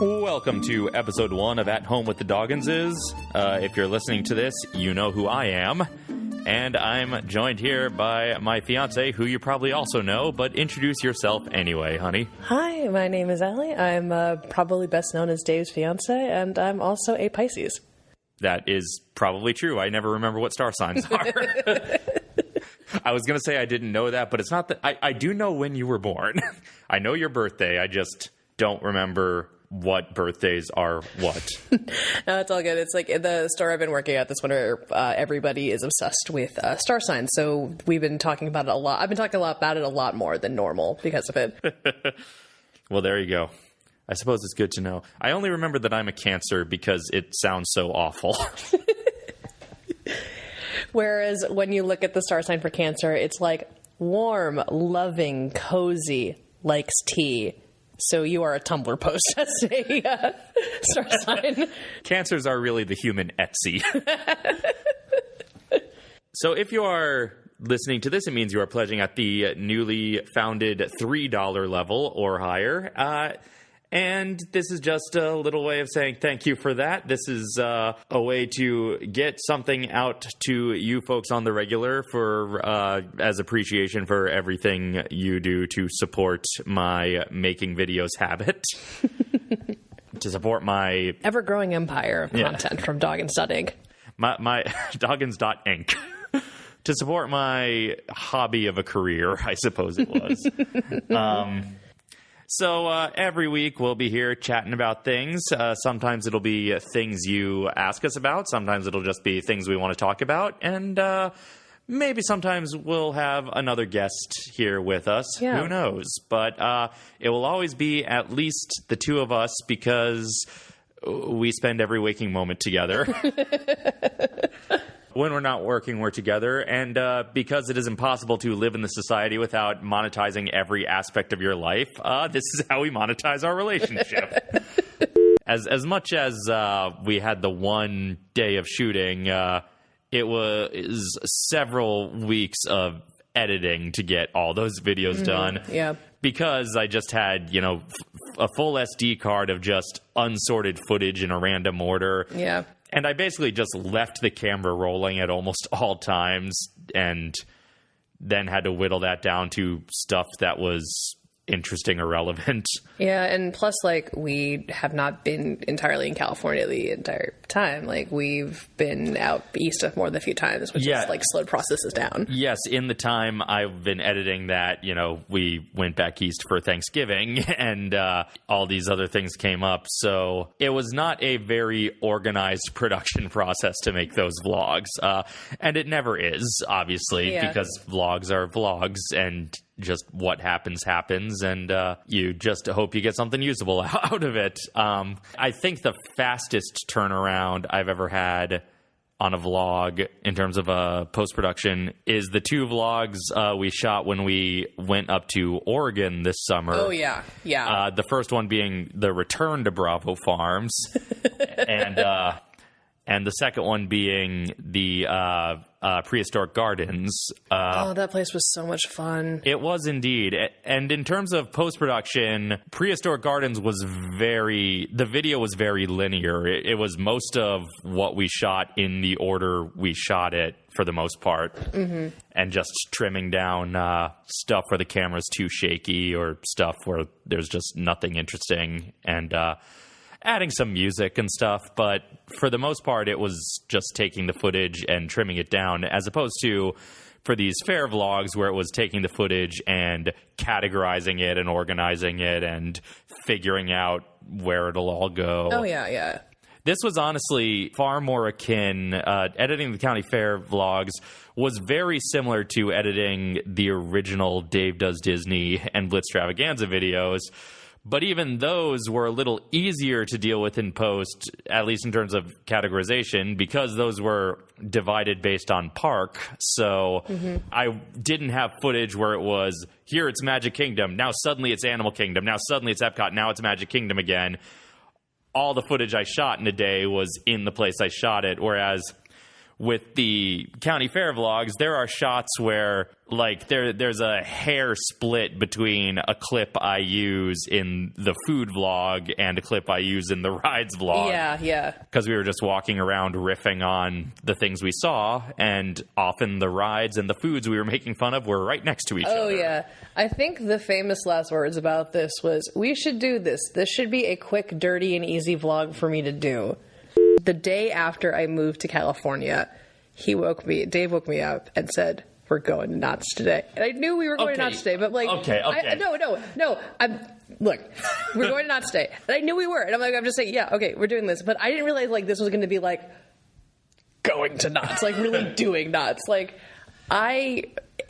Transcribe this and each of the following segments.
Welcome to episode one of At Home with the Dogginses. Uh, if you're listening to this, you know who I am. And I'm joined here by my fiance, who you probably also know, but introduce yourself anyway, honey. Hi, my name is Allie. I'm uh, probably best known as Dave's fiance, and I'm also a Pisces. That is probably true. I never remember what star signs are. I was going to say I didn't know that, but it's not that. I, I do know when you were born. I know your birthday. I just don't remember what birthdays are what. no, it's all good. It's like the store I've been working at this winter, uh, everybody is obsessed with uh, star signs. So we've been talking about it a lot. I've been talking a lot about it a lot more than normal because of it. well, there you go. I suppose it's good to know. I only remember that I'm a Cancer because it sounds so awful. Whereas when you look at the star sign for Cancer, it's like warm, loving, cozy, likes tea so you are a Tumblr post as a uh, star sign. Cancers are really the human Etsy. so if you are listening to this, it means you are pledging at the newly founded $3 level or higher. Uh, and this is just a little way of saying thank you for that. This is uh, a way to get something out to you folks on the regular for uh, as appreciation for everything you do to support my making videos habit. to support my ever growing empire of content yeah. from Doggins Inc. My, my Doggins.inc. to support my hobby of a career, I suppose it was. um, so uh, every week we'll be here chatting about things. Uh, sometimes it'll be things you ask us about. Sometimes it'll just be things we want to talk about. And uh, maybe sometimes we'll have another guest here with us. Yeah. Who knows? But uh, it will always be at least the two of us because we spend every waking moment together. when we're not working, we're together. And uh, because it is impossible to live in the society without monetizing every aspect of your life, uh, this is how we monetize our relationship. as as much as uh, we had the one day of shooting, uh, it was several weeks of editing to get all those videos mm-hmm. done. Yeah. Because I just had, you know, a full SD card of just unsorted footage in a random order. Yeah and I basically just left the camera rolling at almost all times and then had to whittle that down to stuff that was interesting or relevant. Yeah, and plus, like, we have not been entirely in California the entire time. Like, we've been out east of more than a few times, which yeah. has, like, slowed processes down. Yes, in the time I've been editing that, you know, we went back east for Thanksgiving and uh, all these other things came up. So it was not a very organized production process to make those vlogs. Uh, and it never is, obviously, yeah. because vlogs are vlogs and just what happens happens and uh, you just hope you get something usable out of it um, i think the fastest turnaround i've ever had on a vlog in terms of uh, post production is the two vlogs uh, we shot when we went up to Oregon this summer. Oh yeah, yeah. Uh, the first one being the return to Bravo Farms, and uh, and the second one being the uh, uh, prehistoric gardens. Uh, oh, that place was so much fun. It was indeed. And in terms of post production, prehistoric gardens was very. The video was very linear. It, it, was most of what we shot in the order we shot it for the most part, mm-hmm. and just trimming down uh, stuff where the camera's too shaky or stuff where there's just nothing interesting and uh, adding some music and stuff, but for the most part, it was just taking the footage and trimming it down, as opposed to for these fair vlogs where it was taking the footage and categorizing it and organizing it and figuring out where it'll all go. Oh, yeah, yeah. This was honestly far more akin. Uh, editing the county fair vlogs was very similar to editing the original Dave Does Disney and Blitztravaganza videos but even those were a little easier to deal with in post, at least in terms of categorization, because those were divided based on park. So mm-hmm. I didn't have footage where it was here it's Magic Kingdom, now suddenly it's Animal Kingdom, now suddenly it's Epcot, now it's Magic Kingdom again. All the footage I shot in a day was in the place I shot it, whereas with the county fair vlogs, there are shots where like there there's a hair split between a clip I use in the food vlog and a clip I use in the rides vlog. Yeah, yeah. Because we were just walking around riffing on the things we saw, and often the rides and the foods we were making fun of were right next to each Oh other. Oh yeah. I think the famous last words about this was we should do this. This should be a quick, dirty and easy vlog for me to do. The day after I moved to California, he woke me Dave woke me up and said, We're going to Knott's today. And I knew we were going to Okay. Knott's today, but like Okay, I- no, no, no. I'm look, we're going to Knott's today. And I knew we were. And I'm like, I'm just saying, yeah, okay, we're doing this. But I didn't realize like this was gonna be like going to knots, like really doing knots. Like I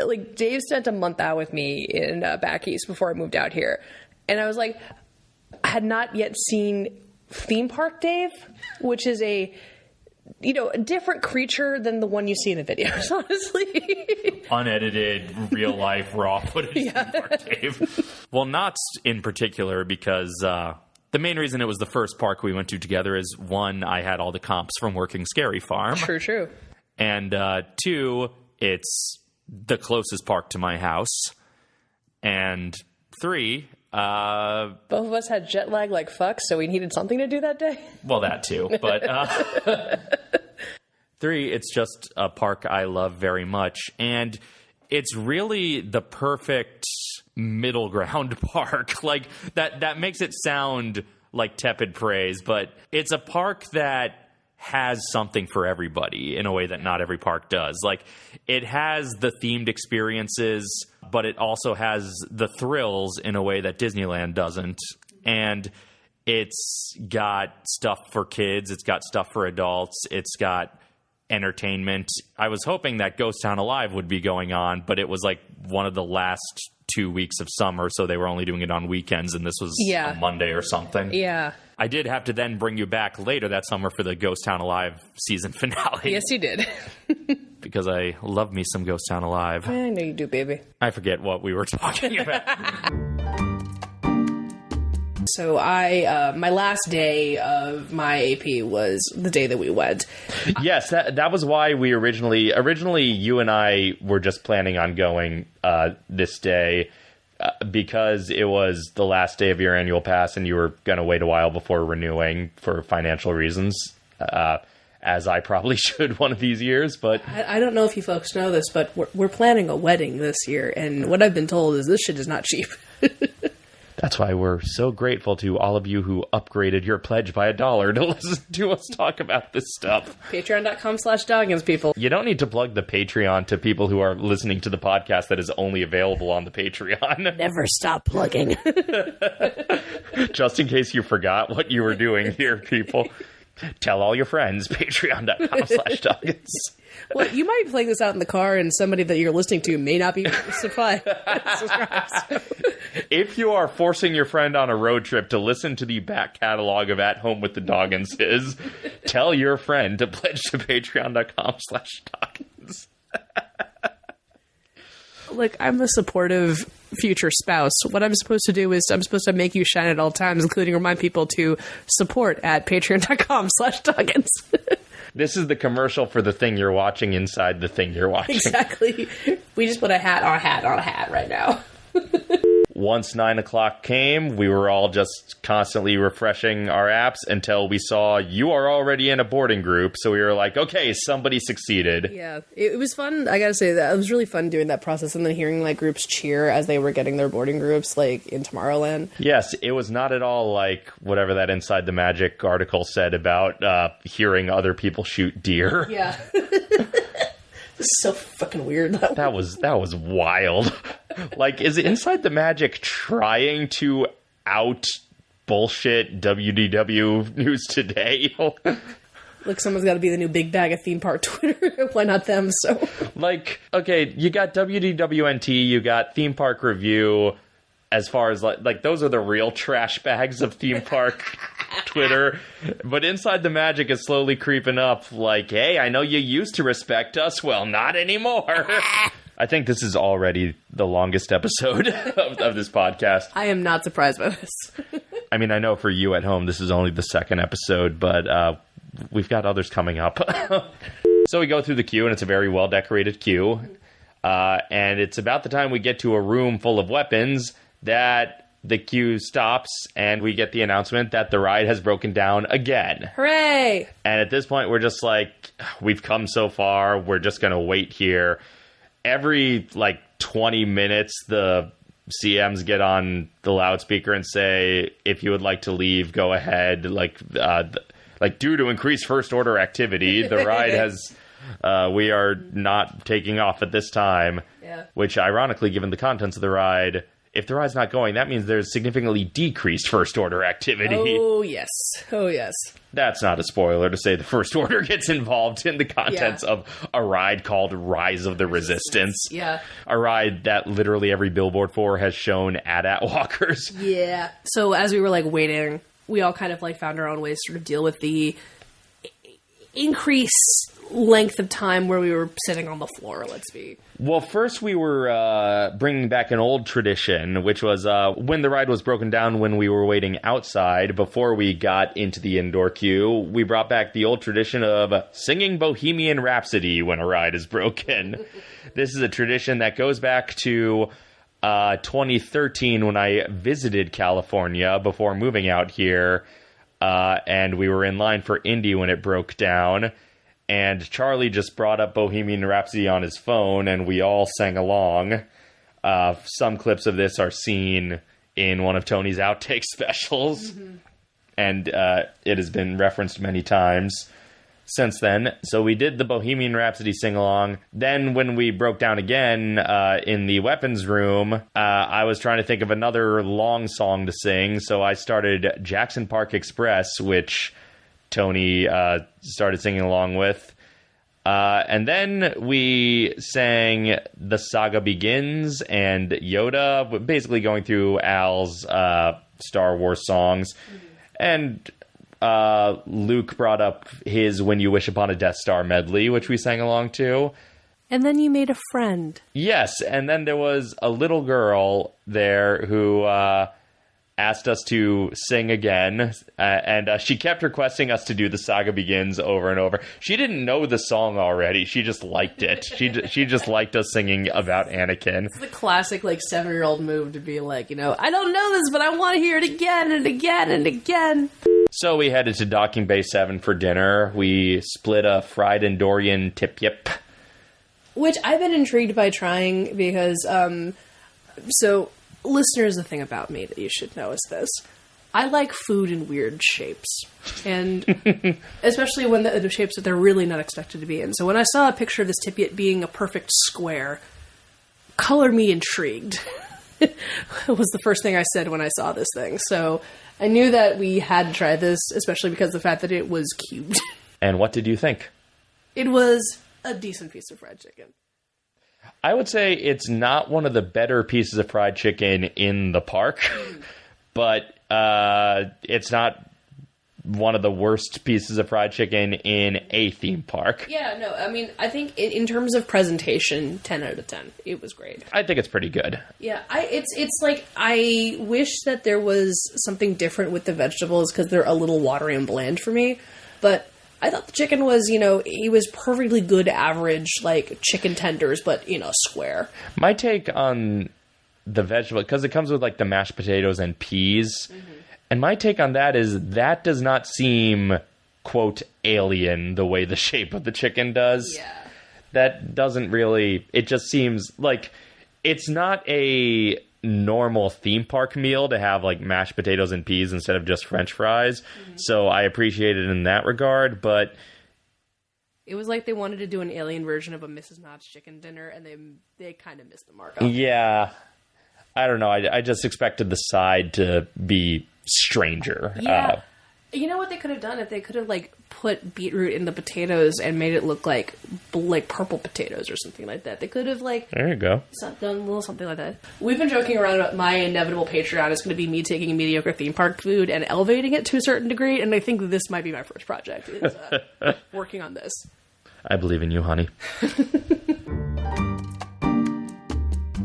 like Dave spent a month out with me in uh, back east before I moved out here, and I was like, I had not yet seen theme park Dave, which is a you know a different creature than the one you see in the videos. Honestly, unedited, real life, raw footage. Dave. Well, Knott's in particular because uh, the main reason it was the first park we went to together is one, I had all the comps from working Scary Farm, true, true. and uh, two, it's the closest park to my house, and three, uh, Both of us had jet lag like fuck, so we needed something to do that day. well, that too, but uh, three, it's just a park I love very much, and it's really the perfect middle ground park. Like that, that makes it sound like tepid praise, but it's a park that has something for everybody in a way that not every park does. Like it has the themed experiences, but it also has the thrills in a way that Disneyland doesn't. And it's got stuff for kids, it's got stuff for adults, it's got entertainment. I was hoping that Ghost Town Alive would be going on, but it was like one of the last two weeks of summer, so they were only doing it on weekends, and this was Yeah. a Monday or something. Yeah. I did have to then bring you back later that summer for the Ghost Town Alive season finale Yes, you did. because I love me some Ghost Town Alive. I know you do, baby. I forget what we were talking about. So I, uh, my last day of my AP was the day that we wed. yes, that that was why we originally originally you and I were just planning on going uh, this day uh, because it was the last day of your annual pass and you were going to wait a while before renewing for financial reasons. Uh, as I probably should one of these years, but I, I don't know if you folks know this, but we're, we're planning a wedding this year, and what I've been told is this shit is not cheap. That's why we're so grateful to all of you who upgraded your pledge by a dollar to listen to us talk about this stuff. Patreon.com slash Doggins, people. You don't need to plug the Patreon to people who are listening to the podcast that is only available on the Patreon, Never stop plugging. just in case you forgot what you were doing here, people. Tell all your friends, patreon.com slash doggins. well, you might be playing this out in the car, and somebody that you're listening to may not be subscribed. If you are forcing your friend on a road trip to listen to the back catalog of At Home with the Dogginses, tell your friend to pledge to patreon.com slash doggins. Look, I'm a supportive future spouse. What I'm supposed to do is I'm supposed to make you shine at all times, including remind people to support at patreon.com slash Doggins. This is the commercial for the thing you're watching inside the thing you're watching. exactly. We just put a hat on a hat on a hat right now. Once nine o'clock came, we were all just constantly refreshing our apps until we saw you are already in a boarding group. So we were like, okay, somebody succeeded. Yeah, it, it was fun. I gotta say that it was really fun doing that process and then hearing like groups cheer as they were getting their boarding groups, like in Tomorrowland. Yes, it was not at all like whatever that Inside the Magic article said about uh, hearing other people shoot deer. Yeah. so fucking weird. That That was that was wild. like, is it Inside the Magic trying to out bullshit WDW News Today? Look, someone's got to be the new big bag of theme park Twitter. Why not them? So like okay you got wdwnt you got theme park review as far as like like those are the real trash bags of theme park twitter but inside the magic is slowly creeping up like hey i know you used to respect us well not anymore i think this is already the longest episode of, of this podcast I am not surprised by this. i mean i know for you at home this is only the second episode but uh we've got others coming up So we go through the queue, and it's a very well decorated queue. Uh, and it's about the time we get to a room full of weapons that the queue stops, and we get the announcement that the ride has broken down again. Hooray! And at this point, we're just like, we've come so far. We're just going to wait here. Every like 20 minutes, the CMs get on the loudspeaker and say, if you would like to leave, go ahead. Like, uh, th- like due to increased first order activity, the ride has. Uh, we are not taking off at this time. Yeah. Which, ironically, given the contents of the ride, if the ride's not going, that means there's significantly decreased first order activity. Oh yes. Oh yes. That's not a spoiler to say the First Order gets involved in the contents Yeah. of a ride called Rise of the Resistance. Yeah. A ride that literally every billboard for has shown AT-AT walkers. Yeah. So as we were like waiting, we all kind of like found our own ways to sort of deal with the increase length of time where we were sitting on the floor. Let's be. Well, first we were uh, bringing back an old tradition, which was uh, when the ride was broken down when we were waiting outside before we got into the indoor queue. We brought back the old tradition of singing Bohemian Rhapsody when a ride is broken. this is a tradition that goes back to uh, 2013 when I visited California before moving out here, uh, and we were in line for Indy when it broke down and Charlie just brought up Bohemian Rhapsody on his phone, and we all sang along. Uh, some clips of this are seen in one of Tony's outtake specials, and uh, it has been referenced many times since then. So we did the Bohemian Rhapsody sing along. Then, when we broke down again uh, in the weapons room, uh, I was trying to think of another long song to sing. So I started Jackson Park Express, which Tony uh, started singing along with. Uh, and then we sang The Saga Begins and Yoda, basically going through Al's uh, Star Wars songs. And uh, Luke brought up his When You Wish Upon a Death Star medley, which we sang along to. And then you made a friend. Yes, and then there was a little girl there who uh, asked us to sing again, uh, and uh, she kept requesting us to do the saga begins over and over. She didn't know the song already; she just liked it. She she just liked us singing about Anakin. It's the classic like seven year old move to be like, you know, I don't know this, but I want to hear it again and again and again. So we headed to Docking Bay Seven for dinner. We split a fried Endorian tip yip. Which I've been intrigued by trying because, um, so listeners, the thing about me that you should know is this. I like food in weird shapes, and especially when the, the shapes that they're really not expected to be in. So when I saw a picture of this tip yip being a perfect square, color me intrigued. was the first thing I said when I saw this thing. So I knew that we had to try this, especially because of the fact that it was cubed. And what did you think? it was a decent piece of fried chicken. I would say it's not one of the better pieces of fried chicken in the park, but uh, it's not one of the worst pieces of fried chicken in a theme park. Yeah, no, I mean, I think in, in terms of presentation, ten out of ten, it was great. I think it's pretty good. Yeah, I it's it's like I wish that there was something different with the vegetables because they're a little watery and bland for me. But I thought the chicken was, you know, he was perfectly good average like chicken tenders, but you know, square. My take on the vegetable, because it comes with like the mashed potatoes and peas, mm-hmm. and my take on that is that does not seem, quote, alien the way the shape of the chicken does. that doesn't really it just seems like it's not a normal theme park meal to have like mashed potatoes and peas instead of just french fries so i appreciate it in that regard but It was like they wanted to do an alien version of a Mrs. Knott's chicken dinner, and they they kind of missed the mark. yeah i don't know i, I just expected the side to be stranger Yeah. uh, you know what they could have done if they could have like put beetroot in the potatoes and made it look like like purple potatoes or something like that. They could have like there you go some- done a little something like that. We've been joking around about my inevitable Patreon is going to be me taking mediocre theme park food and elevating it to a certain degree, and I think this might be my first project is uh, working on this. i believe in you honey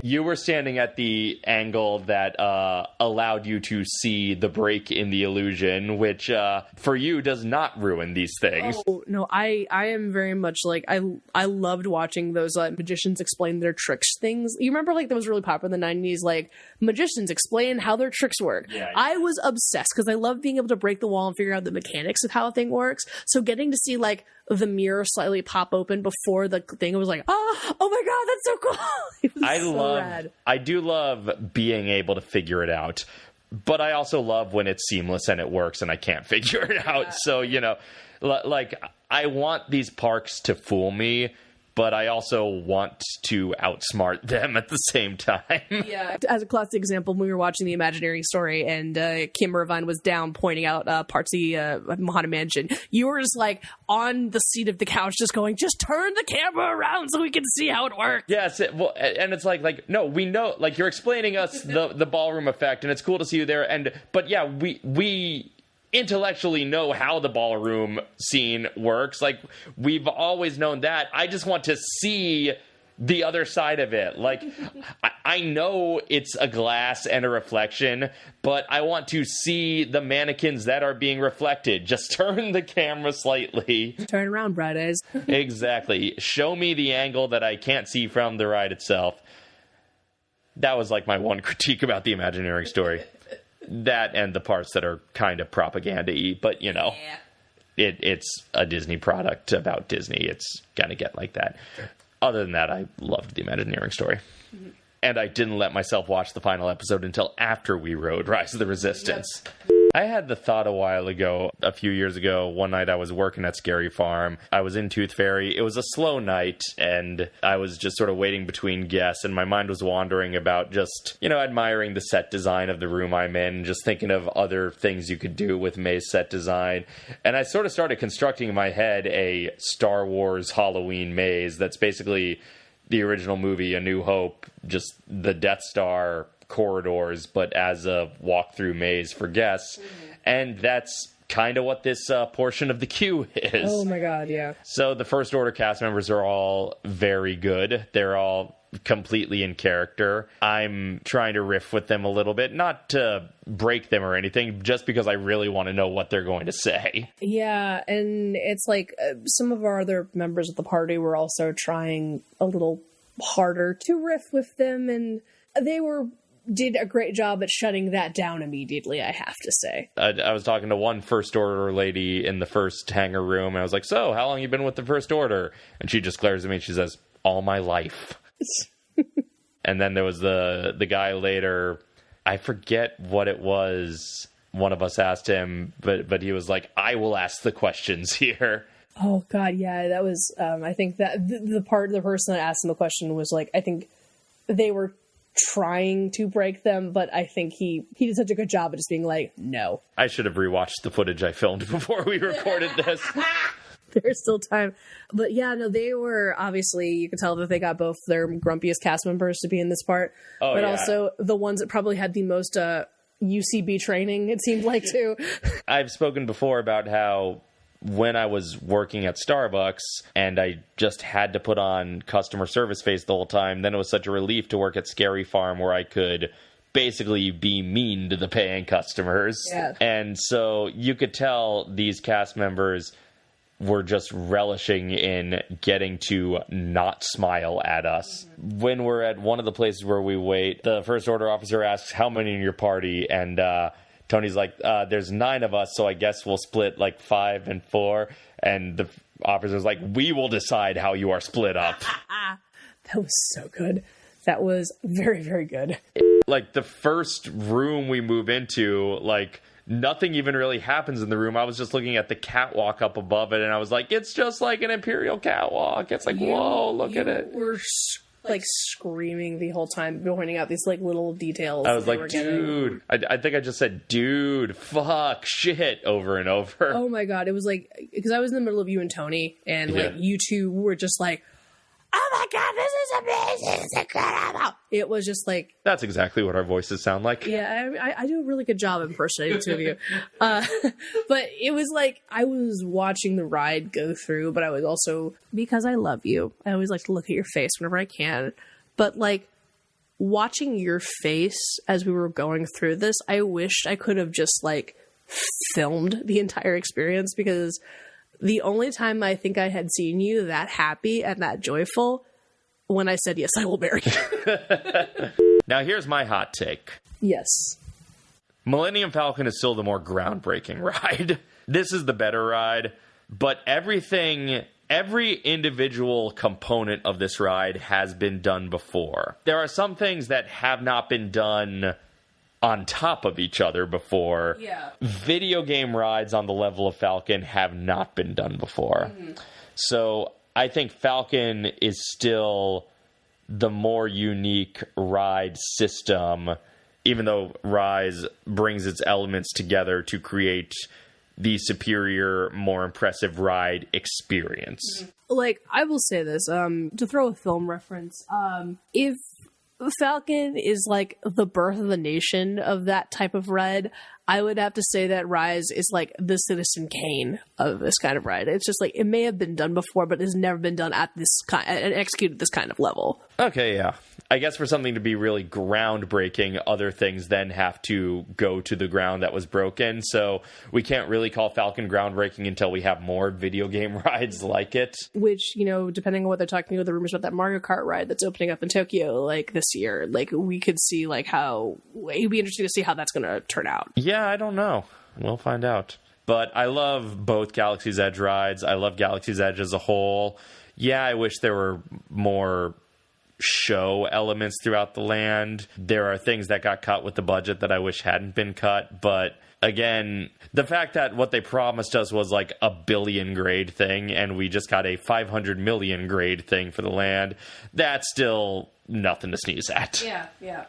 You were standing at the angle that uh, allowed you to see the break in the illusion, which uh, for you does not ruin these things. Oh no, I I am very much like I I loved watching those uh, magicians explain their tricks things. You remember like that was really popular in the '90s, like magicians explain how their tricks work. Yeah. I was obsessed because I love being able to break the wall and figure out the mechanics of how a thing works. So getting to see like the mirror slightly pop open before the thing, it was like, oh, oh my god, that's so cool. I so love, rad. I do love being able to figure it out, but I also love when it's seamless and it works and I can't figure it out. So you know, like I want these parks to fool me, but I also want to outsmart them at the same time. Yeah. As a classic example, when we were watching the Imagineering story and uh, Kim Irvine was down pointing out uh, parts of the uh, Haunted Mansion, you were just like on the seat of the couch, just going, just turn the camera around so we can see how it works. Yes, it, well, and it's like like no, we know like you're explaining us the the ballroom effect, and it's cool to see you there. And but yeah, we we intellectually know how the ballroom scene works. Like we've always known that. I just want to see the other side of it. Like I, I know it's a glass and a reflection, but I want to see the mannequins that are being reflected. Just turn the camera slightly. Turn around, bright eyes. exactly. Show me the angle that I can't see from the ride itself. That was like my one critique about the Imagineering story. That and the parts that are kind of propaganda y, but you know, it, it's a Disney product about Disney. It's gonna get like that. Other than that, I loved the Imagineering story. Mm-hmm. And I didn't let myself watch the final episode until after we rode Rise of the Resistance. I had the thought a while ago, a few years ago, one night I was working at Scary Farm. I was in Tooth Fairy. It was a slow night, and I was just sort of waiting between guests, and my mind was wandering about just, you know, admiring the set design of the room I'm in, just thinking of other things you could do with maze set design. And I sort of started constructing in my head a Star Wars Halloween maze that's basically the original movie, A New Hope, just the Death Star corridors, but as a walkthrough maze for guests. And that's kind of what this uh, portion of the queue is. Oh my god, yeah. So the First Order cast members are all very good. They're all completely in character. I'm trying to riff with them a little bit, not to break them or anything, just because I really want to know what they're going to say. Yeah, and it's like uh, some of our other members of the party were also trying a little harder to riff with them, and they were did a great job at shutting that down immediately. I have to say. I, I was talking to one First Order lady in the first hangar room, and I was like, "So, how long you been with the First Order?" And she just glares at me and she says, "All my life." and then there was the the guy later. I forget what it was. One of us asked him, but but he was like, "I will ask the questions here." Oh God, yeah, that was. Um, I think that the, the part the person that asked him the question was like, I think they were trying to break them, but I think he he did such a good job of just being like, no, I should have rewatched the footage I filmed before we recorded this. there's still time. But yeah, no, they were obviously you could tell that they got both their grumpiest cast members to be in this part, Oh, but yeah. also the ones that probably had the most uh, UCB training. It seemed like too. I've spoken before about how when I was working at Starbucks and I just had to put on customer service face the whole time, then it was such a relief to work at Scary Farm where I could basically be mean to the paying customers. Yeah. And so you could tell these cast members were just relishing in getting to not smile at us. When we're at one of the places where we wait, the first order officer asks, How many in your party? And uh, Tony's like, uh, There's nine of us, so I guess we'll split like five and four. And the officer's like, We will decide how you are split up. that was so good. That was very very good. like the first room we move into, like nothing even really happens in the room. I was just looking at the catwalk up above it, and I was like, it's just like an imperial catwalk. It's like, whoa, look at it. We're like screaming the whole time, pointing out these like little details. I was like, dude. I, I think I just said, dude, fuck, shit, over and over. Oh my god, it was like because I was in the middle of you and Tony, and like Yeah. you two were just like, "Oh my god, this is amazing! It's incredible!" It was just like, That's exactly what our voices sound like. yeah, I, I- I do a really good job impersonating the two of you, uh, but it was like I was watching the ride go through, but I was also because I love you. I always like to look at your face whenever I can, but like watching your face as we were going through this, I wished I could have just like filmed the entire experience because the only time I think I had seen you that happy and that joyful when I said yes, I will marry you. Now, here's my hot take. yes. Millennium Falcon is still the more groundbreaking ride. This is the better ride, but everything, every individual component of this ride has been done before. There are some things that have not been done on top of each other before. Yeah. Video game rides on the level of Falcon have not been done before. Hmm. So I think Falcon is still the more unique ride system, even though Rise brings its elements together to create the superior, more impressive ride experience. like I will say this um to throw a film reference um if Falcon is like the birth of the nation of that type of ride I would have to say that Rise is like the Citizen Kane of this kind of ride. It's just like it may have been done before, but it's never been done at this kind and executed this kind of level. Okay, yeah. I guess for something to be really groundbreaking, other things then have to go to the ground that was broken. So we can't really call Falcon groundbreaking until we have more video game rides like it. Which you know, depending on what they're talking about, the rumors about that Mario Kart ride that's opening up in Tokyo like this year, like we could see like how it'd be interesting to see how that's going to turn out. Yeah, I don't know. We'll find out. But I love both Galaxy's Edge rides. I love Galaxy's Edge as a whole. Yeah, I wish there were more show elements throughout the land. There are things that got cut with the budget that I wish hadn't been cut, but again, the fact that what they promised us was like a billion grade thing and we just got a 500 million grade thing for the land, that's still nothing to sneeze at. Yeah, yeah.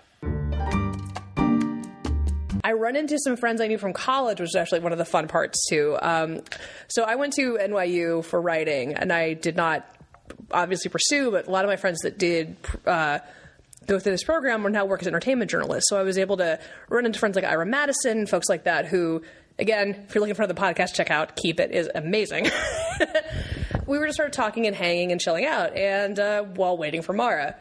I run into some friends I knew from college, which is actually one of the fun parts too. Um, so I went to NYU for writing, and I did not obviously pursue, but a lot of my friends that did uh, go through this program are now work as entertainment journalists. So I was able to run into friends like Ira Madison, folks like that, who, again, if you're looking for the podcast, check out Keep It is amazing. we were just sort of talking and hanging and chilling out, and uh, while waiting for Mara.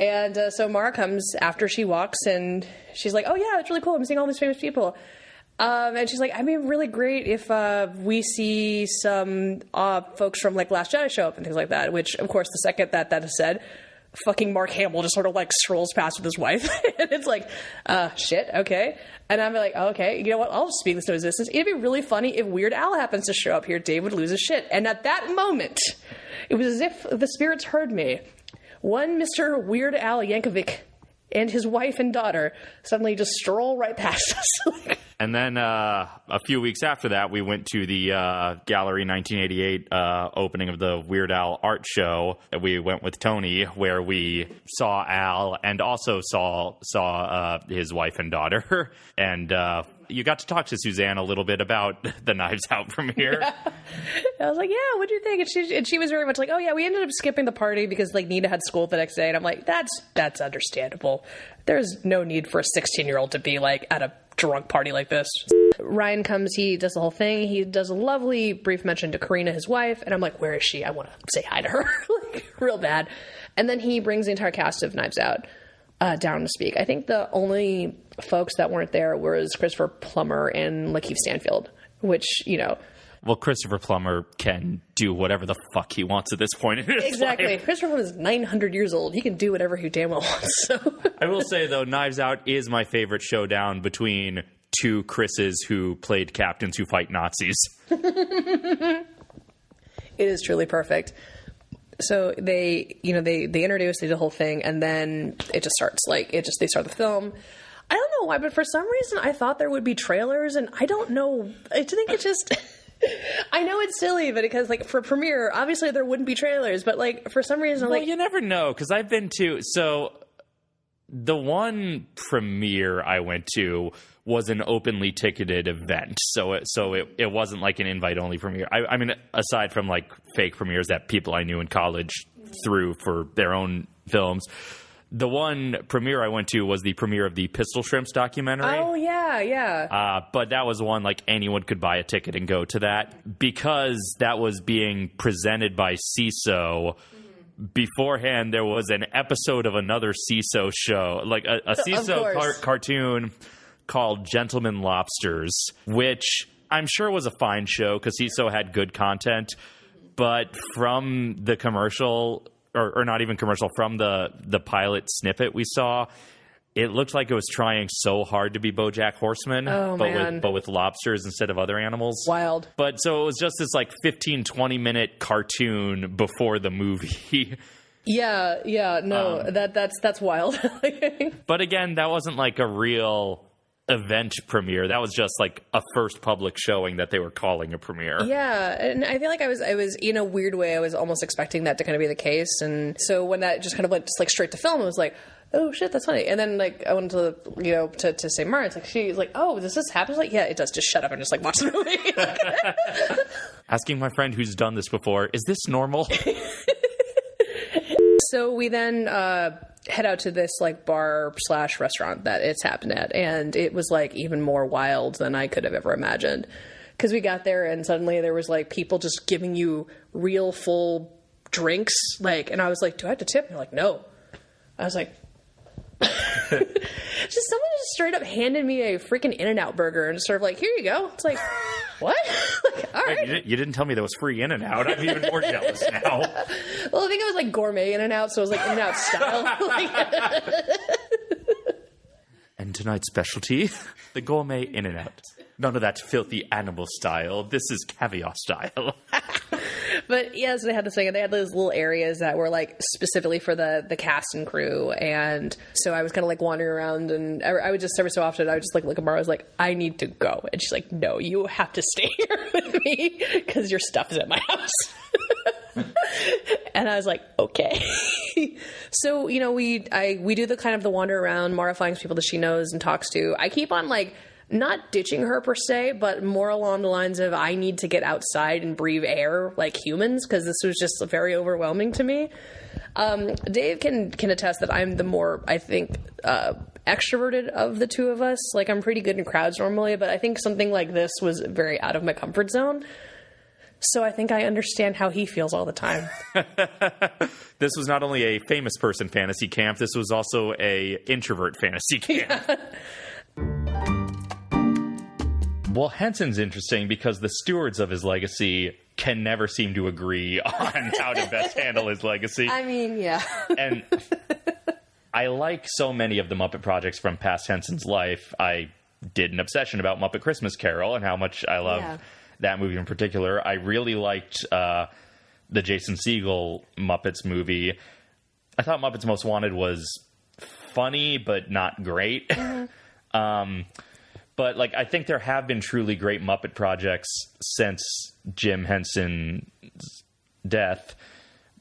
And uh, so Mara comes after she walks, and she's like, "Oh yeah, it's really cool. I'm seeing all these famous people." Um, and she's like, "I'd be really great if uh, we see some uh, folks from like Last Jedi show up and things like that." Which, of course, the second that that is said, fucking Mark Hamill just sort of like strolls past with his wife, and it's like, uh, shit, okay. And I'm like, oh, okay, you know what? I'll speak this to existence. It'd be really funny if Weird Al happens to show up here. Dave would lose his shit. And at that moment, it was as if the spirits heard me. One Mr. Weird Al Yankovic and his wife and daughter suddenly just stroll right past us. And then uh, a few weeks after that, we went to the uh, Gallery 1988 uh, opening of the Weird Al art show. We went with Tony, where we saw Al and also saw saw uh, his wife and daughter. And uh, you got to talk to Suzanne a little bit about the Knives Out premiere. I was like, yeah, what do you think? And she, and she was very much like, oh yeah, we ended up skipping the party because like Nina had school the next day. And I'm like, that's that's understandable. There's no need for a 16 year old to be like at a drunk party like this. Rian comes, he does the whole thing. He does a lovely brief mention to Karina, his wife, and I'm like, where is she? I want to say hi to her, like real bad. And then he brings the entire cast of Knives Out uh, down to speak. I think the only folks that weren't there was Christopher Plummer and Lakeith Stanfield, which you know well, Christopher Plummer can do whatever the fuck he wants at this point in his exactly. life. Christopher Plummer is 900 years old. He can do whatever he damn well wants. So. I will say though, Knives Out is my favorite showdown between two Chris's who played captains who fight Nazis. it is truly perfect. So they, you know, they they introduce, they do the whole thing, and then it just starts. Like it just they start the film. I don't know why, but for some reason I thought there would be trailers, and I don't know. I think it just. I know it's silly, but because like for premiere, obviously there wouldn't be trailers, but like for some reason, Well, like you never know because I've been to so the one premiere I went to was an openly ticketed event, so it so it, it wasn't like an invite only premiere. I, I mean, aside from like fake premieres that people I knew in college threw for their own films. The one premiere I went to was the premiere of the Pistol Shrimps documentary. oh yeah, yeah. Uh, but that was one like anyone could buy a ticket and go to that because that was being presented by Seeso. beforehand there was an episode of another Seeso show, like a, a Seeso car- cartoon called Gentlemen Lobsters, which I'm sure was a fine show because Seeso had good content. But from the commercial, or, or not even commercial, from the the pilot snippet we saw, it looked like it was trying so hard to be BoJack Horseman, Oh, but man. with but with lobsters instead of other animals. Wild. But so it was just this like 15, 20 minute cartoon before the movie. Yeah, yeah, no, Um, that that's that's wild. but again, that wasn't like a real event premiere. That was just like a first public showing that they were calling a premiere. yeah, and I feel like I was I was in a weird way I was almost expecting that to kind of be the case, and so when that just kind of went just like straight to film, I was like. Oh shit, that's funny. And then like I went to you know to, to St. Martin's, like she's like, oh, does this happen? I was like, yeah, it does. Just shut up and just like watch the movie. Asking my friend who's done this before, is this normal? So we then uh, head out to this like bar slash restaurant that it's happened at, and it was like even more wild than I could have ever imagined. Because we got there and suddenly there was like people just giving you real full drinks, like, and I was like, "Do I have to tip?" And they're like, "No." I was like, just someone just straight up handed me a freaking In and Out burger and sort of like, "Here you go." It's like, what? like, all you, didn't, you didn't tell me there was free in and out. I'm even more jealous now. Well, I think it was like gourmet In and Out, so it was like In and Out style. And tonight's specialty, the gourmet in and out. None of that filthy animal style. This is caviar style. But yes, they had this thing. and They had those little areas that were like specifically for the the cast and crew, and so I was kind of like wandering around, and I, I would just every so often I would just like look at Mara. I was like, I need to go, and she's like, No, you have to stay here with me because your stuff is at my house. and I was like, okay. so you know, we I we do the kind of the wander around. Mara finds people that she knows and talks to. I keep on like not ditching her per se, but more along the lines of I need to get outside and breathe air like humans because this was just very overwhelming to me. Um, Dave can can attest that I'm the more I think uh, extroverted of the two of us. Like I'm pretty good in crowds normally, but I think something like this was very out of my comfort zone. So I think I understand how he feels all the time. this was not only a famous person fantasy camp, this was also a introvert fantasy camp. Well, Henson's interesting because the stewards of his legacy can never seem to agree on how to best handle his legacy. I mean, yeah. and I like so many of the Muppet projects from past Henson's life. I did an obsession about Muppet Christmas Carol and how much I love Yeah. that movie in particular. I really liked uh, the Jason Segel Muppets movie. I thought Muppets Most Wanted was funny but not great. um, but like I think there have been truly great Muppet projects since Jim Henson's death,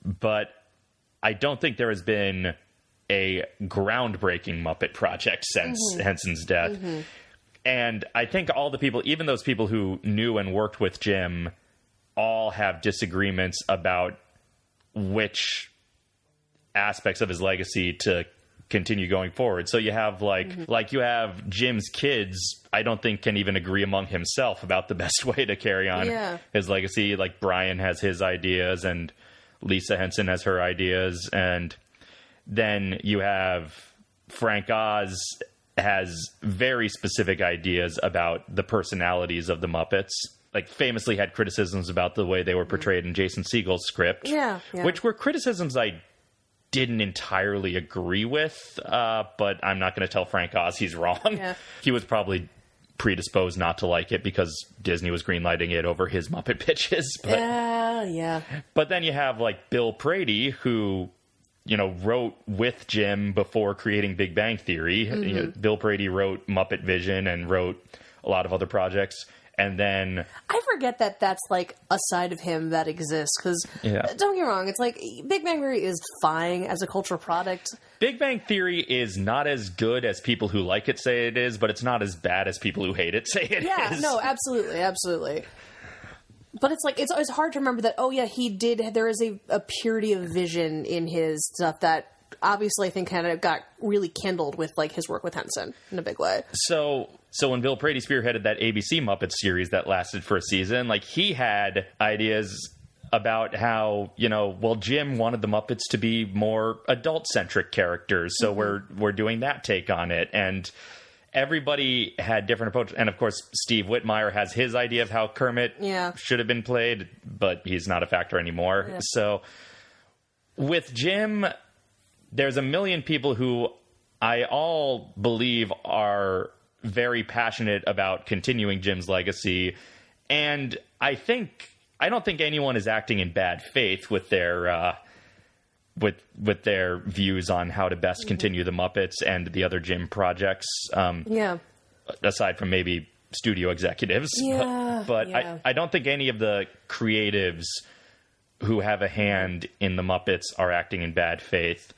but I don't think there has been a groundbreaking Muppet project since mm-hmm. Henson's death. Mm-hmm. And I think all the people, even those people who knew and worked with Jim, all have disagreements about which aspects of his legacy to continue going forward. So you have like mm-hmm. like you have Jim's kids, I don't think can even agree among himself about the best way to carry on Yeah. his legacy. Like Brian has his ideas and Lisa Henson has her ideas and then you have Frank Oz has very specific ideas about the personalities of the Muppets. Like famously had criticisms about the way they were mm-hmm. portrayed in Jason Segel's script. Yeah, yeah. Which were criticisms I didn't entirely agree with, uh, but I'm not going to tell Frank Oz he's wrong. Yeah. He was probably predisposed not to like it because Disney was greenlighting it over his Muppet pitches. But Yeah, yeah. but then you have like Bill Prady, who you know wrote with Jim before creating Big Bang Theory. Mm-hmm. You know, Bill Prady wrote Muppet Vision and wrote a lot of other projects. And then I forget that that's like a side of him that exists because Yeah. Uh, don't get me wrong, it's like Big Bang Theory is fine as a cultural product. Big Bang Theory is not as good as people who like it say it is, but it's not as bad as people who hate it say it is. Yeah, no, absolutely, absolutely. But it's like it's it's hard to remember that. Oh yeah, he did. There is a, a purity of vision in his stuff that obviously I think kind of got really kindled with like his work with Henson in a big way. So, so when Bill Prady spearheaded that ABC Muppet series that lasted for a season, like he had ideas about how you know well Jim wanted the Muppets to be more adult centric characters, so mm-hmm. we're we're doing that take on it and. Everybody had different approaches, and of course, Steve Whitmire has his idea of how Kermit Yeah. should have been played, but he's not a factor anymore. Yeah. So, with Jim, there's a million people who I all believe are very passionate about continuing Jim's legacy. And I think, I don't think anyone is acting in bad faith with their, uh, with with their views on how to best continue the Muppets and the other Jim projects, um, Yeah. aside from maybe studio executives. Yeah, but but yeah. I, I don't think any of the creatives who have a hand in the Muppets are acting in bad faith.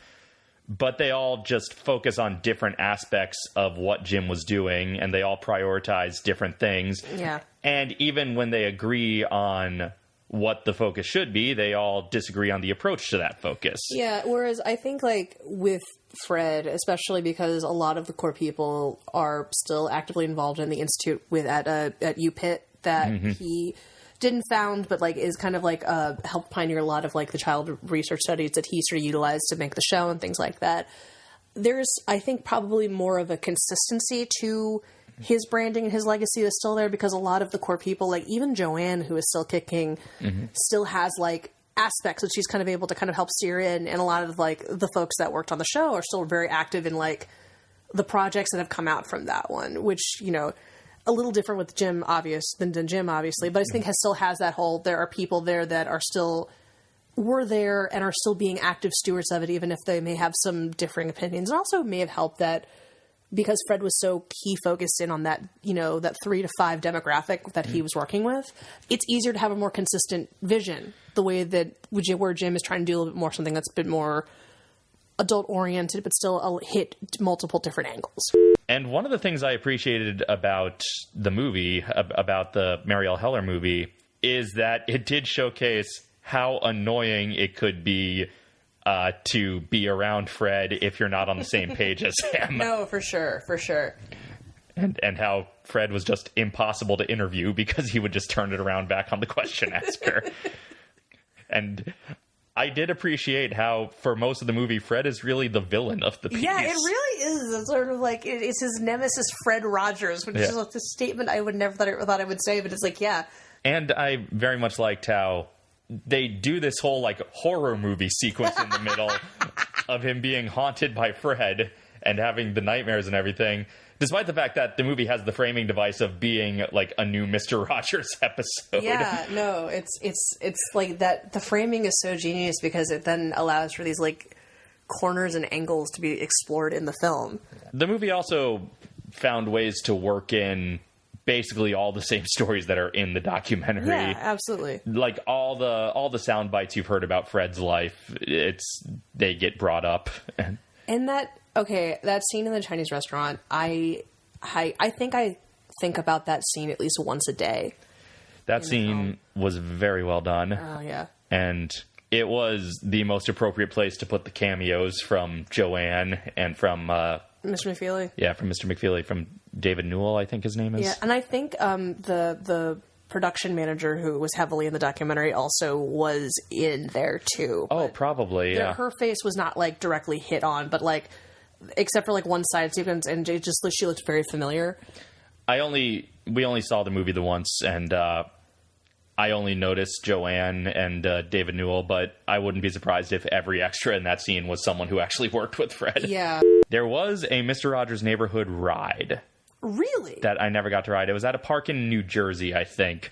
But they all just focus on different aspects of what Jim was doing, and they all prioritize different things. Yeah. And even when they agree on what the focus should be, they all disagree on the approach to that focus. Yeah, whereas I think like with Fred, especially because a lot of the core people are still actively involved in the institute with at uh, at UPIT that he didn't found, but like is kind of like uh, helped pioneer a lot of like the child research studies that he sort of utilized to make the show and things like that. There's, I think, probably more of a consistency to his branding and his legacy is still there because a lot of the core people, like even Joanne, who is still kicking, still has like aspects that she's kind of able to kind of help steer in, and a lot of like the folks that worked on the show are still very active in like the projects that have come out from that one, which you know. A little different with Jim, obvious than, than Jim, obviously, but I think has still has that whole. There are people there that are still were there and are still being active stewards of it, even if they may have some differing opinions. And also may have helped that because Fred was so key focused in on that, you know, that three to five demographic that he mm. was working with, it's easier to have a more consistent vision. The way that where Jim is trying to do a little bit more something that's a bit more adult oriented, but still a hit multiple different angles. And one of the things I appreciated about the movie, about the Marielle Heller movie, is that it did showcase how annoying it could be uh, to be around Fred if you're not on the same page as him, No, for sure, for sure. and and how Fred was just impossible to interview because he would just turn it around back on the question asker. and I did appreciate how, for most of the movie, Fred is really the villain of the piece. Yeah, it really is. It's sort of like it, it's his nemesis, Fred Rogers, which is like a statement I would never thought I, thought I would say, but it's like, yeah, And I very much liked how they do this whole like horror movie sequence in the middle of him being haunted by Fred and having the nightmares and everything. Despite the fact that the movie has the framing device of being like a new Mister Rogers episode. Yeah, no, it's it's it's like that. The framing is so genius because it then allows for these like corners and angles to be explored in the film. The movie also found ways to work in basically all the same stories that are in the documentary. Yeah, absolutely. Like all the all the sound bites you've heard about Fred's life, it's they get brought up. And that okay, that scene in the Chinese restaurant, I I I think I think about that scene at least once a day. That scene was very well done. Oh yeah. and it was the most appropriate place to put the cameos from Joanne and from uh, Mr. McFeely. yeah from Mr. McFeely from David Newell I think his name is Yeah, and I think um, the the production manager who was heavily in the documentary also was in there too. oh probably There- yeah her face was not like directly hit on, but like except for like one side sequence, and it just she looked very familiar. I only we only saw the movie the once and uh, I only noticed Joanne and uh, David Newell but I wouldn't be surprised if every extra in that scene was someone who actually worked with Fred Yeah, there was a Mr. Rogers neighborhood ride really. that I never got to ride. It was at a park in New Jersey, I think.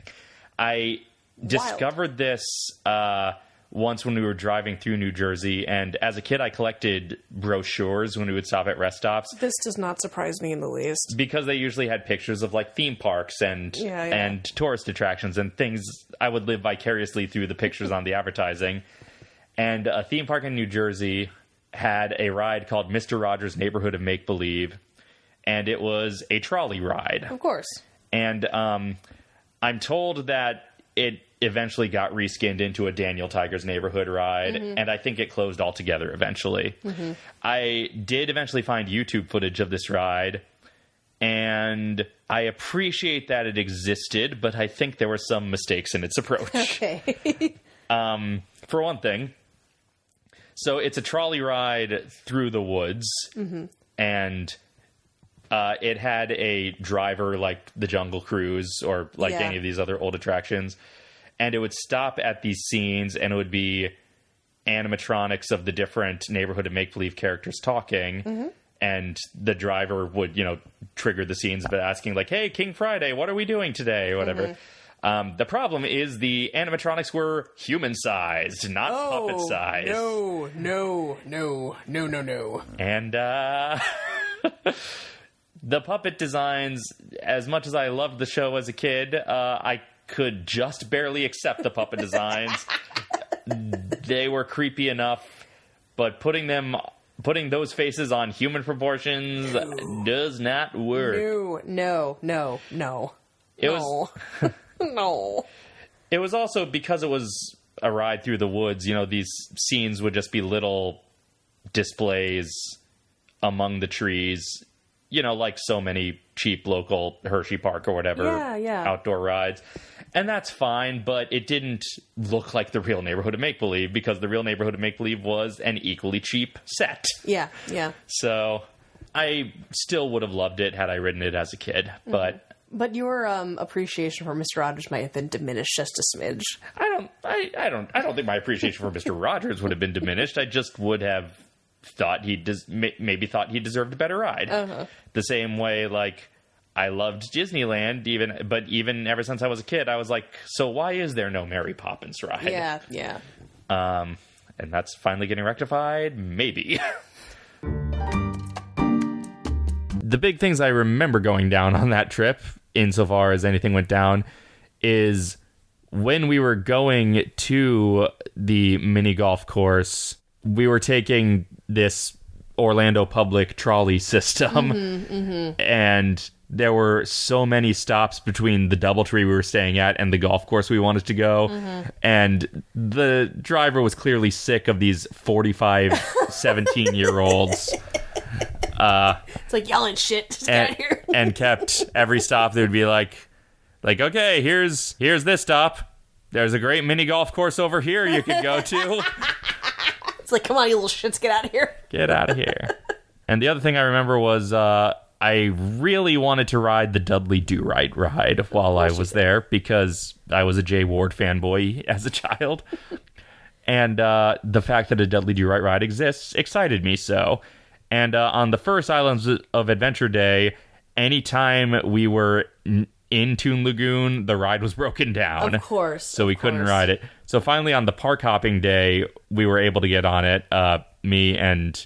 I discovered this uh, once when we were driving through New Jersey, and as a kid, I collected brochures when we would stop at rest stops this does not surprise me in the least. because they usually had pictures of like theme parks and Yeah, yeah. and tourist attractions and things. I would live vicariously through the pictures on the advertising. And a theme park in New Jersey had a ride called Mr. Rogers Neighborhood of Make Believe, and it was a trolley ride Of course. and um, I'm told that it eventually got reskinned into a Daniel Tiger's Neighborhood ride, and I think it closed altogether eventually. I did eventually find YouTube footage of this ride, and I appreciate that it existed, but I think there were some mistakes in its approach. Okay. Um, for one thing, so it's a trolley ride through the woods, and uh, it had a driver like the Jungle Cruise or like Yeah. any of these other old attractions, and it would stop at these scenes, and it would be animatronics of the different neighborhood of make believe characters talking. And the driver would, you know, trigger the scenes by asking, like, "Hey, King Friday, what are we doing today?" or whatever. Um, the problem is the animatronics were human sized, not puppet sized. No, no, no, no, no, no. And uh, the puppet designs, as much as I loved the show as a kid, uh, I could just barely accept the puppet designs. they were creepy enough, but putting them. Putting those faces on human proportions does not work. No, no, no, no. It was no. It was also because it was a ride through the woods, you know, these scenes would just be little displays among the trees, you know, like so many cheap local Hershey Park or whatever Yeah, yeah. outdoor rides. And that's fine, but it didn't look like the real neighborhood of make believe because the real neighborhood of make believe was an equally cheap set. Yeah, yeah. So I still would have loved it had I ridden it as a kid, but But your um, appreciation for Mr. Rogers might have been diminished just a smidge. I don't. I, I don't. I don't think my appreciation for Mister Rogers would have been diminished. I just would have thought he des- maybe thought he deserved a better ride. The same way, like I loved Disneyland, even but even ever since I was a kid, I was like, so why is there no Mary Poppins ride? Yeah, yeah. Um, and that's finally getting rectified. Maybe. the big things I remember going down on that trip, insofar as anything went down, is when we were going to the mini golf course, we were taking this Orlando public trolley system, mm-hmm, mm-hmm. and there were so many stops between the DoubleTree we were staying at and the golf course we wanted to go. Mm-hmm. And the driver was clearly sick of these 45, 17 year olds. Uh, it's like yelling shit. Just and, here. and kept every stop there would be like like okay here's here's this stop there's a great mini golf course over here you could go to like, come on, you little shits, get out of here. get out of here and the other thing i remember was uh I really wanted to ride the Dudley Do Right ride while I was there because I was a Jay Ward fanboy as a child. and uh, the fact that a Dudley Do Right ride exists excited me so. And uh, on the first Islands of Adventure Day, anytime we were n- in Toon Lagoon, the ride was broken down. Of course. So we couldn't course. ride it. So finally, on the park hopping day, we were able to get on it. Uh, me and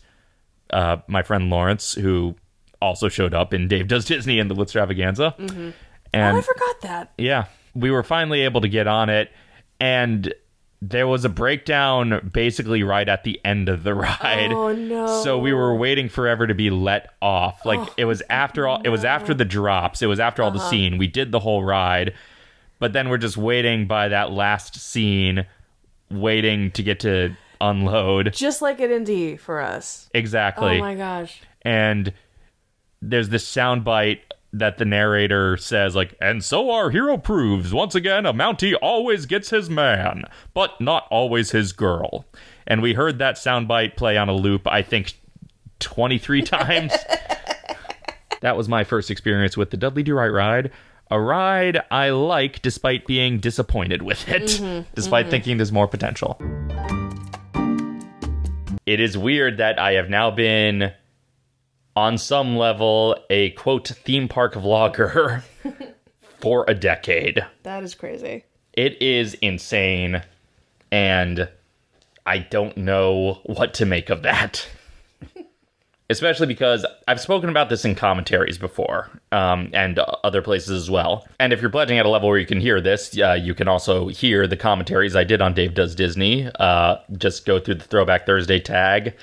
uh, my friend Lawrence, who also showed up in Dave Does Disney and the Extravaganza. Oh, And I forgot that. yeah, we were finally able to get on it, and there was a breakdown basically right at the end of the ride. Oh, no. So we were waiting forever to be let off. Like oh, it was after all it was after the drops, it was after all the uh-huh. scene. We did the whole ride, but then we're just waiting by that last scene waiting to get to unload. Just like at Indy for us. Exactly Oh my gosh. and there's this sound bite that the narrator says like and so our hero proves once again a mountie always gets his man but not always his girl. And we heard that soundbite play on a loop i think 23 times. That was my first experience with the dudley do right ride. A ride i like despite being disappointed with it mm-hmm, despite mm-hmm. thinking there's more potential. It is weird that i have now been on some level a quote theme park vlogger for a decade. That is crazy. It is insane and I don't know what to make of that. Especially because I've spoken about this in commentaries before, um, and other places as well. And if you're pledging at a level where you can hear this, uh, you can also hear the commentaries I did on Dave Does Disney. Uh, just go through the Throwback Thursday tag.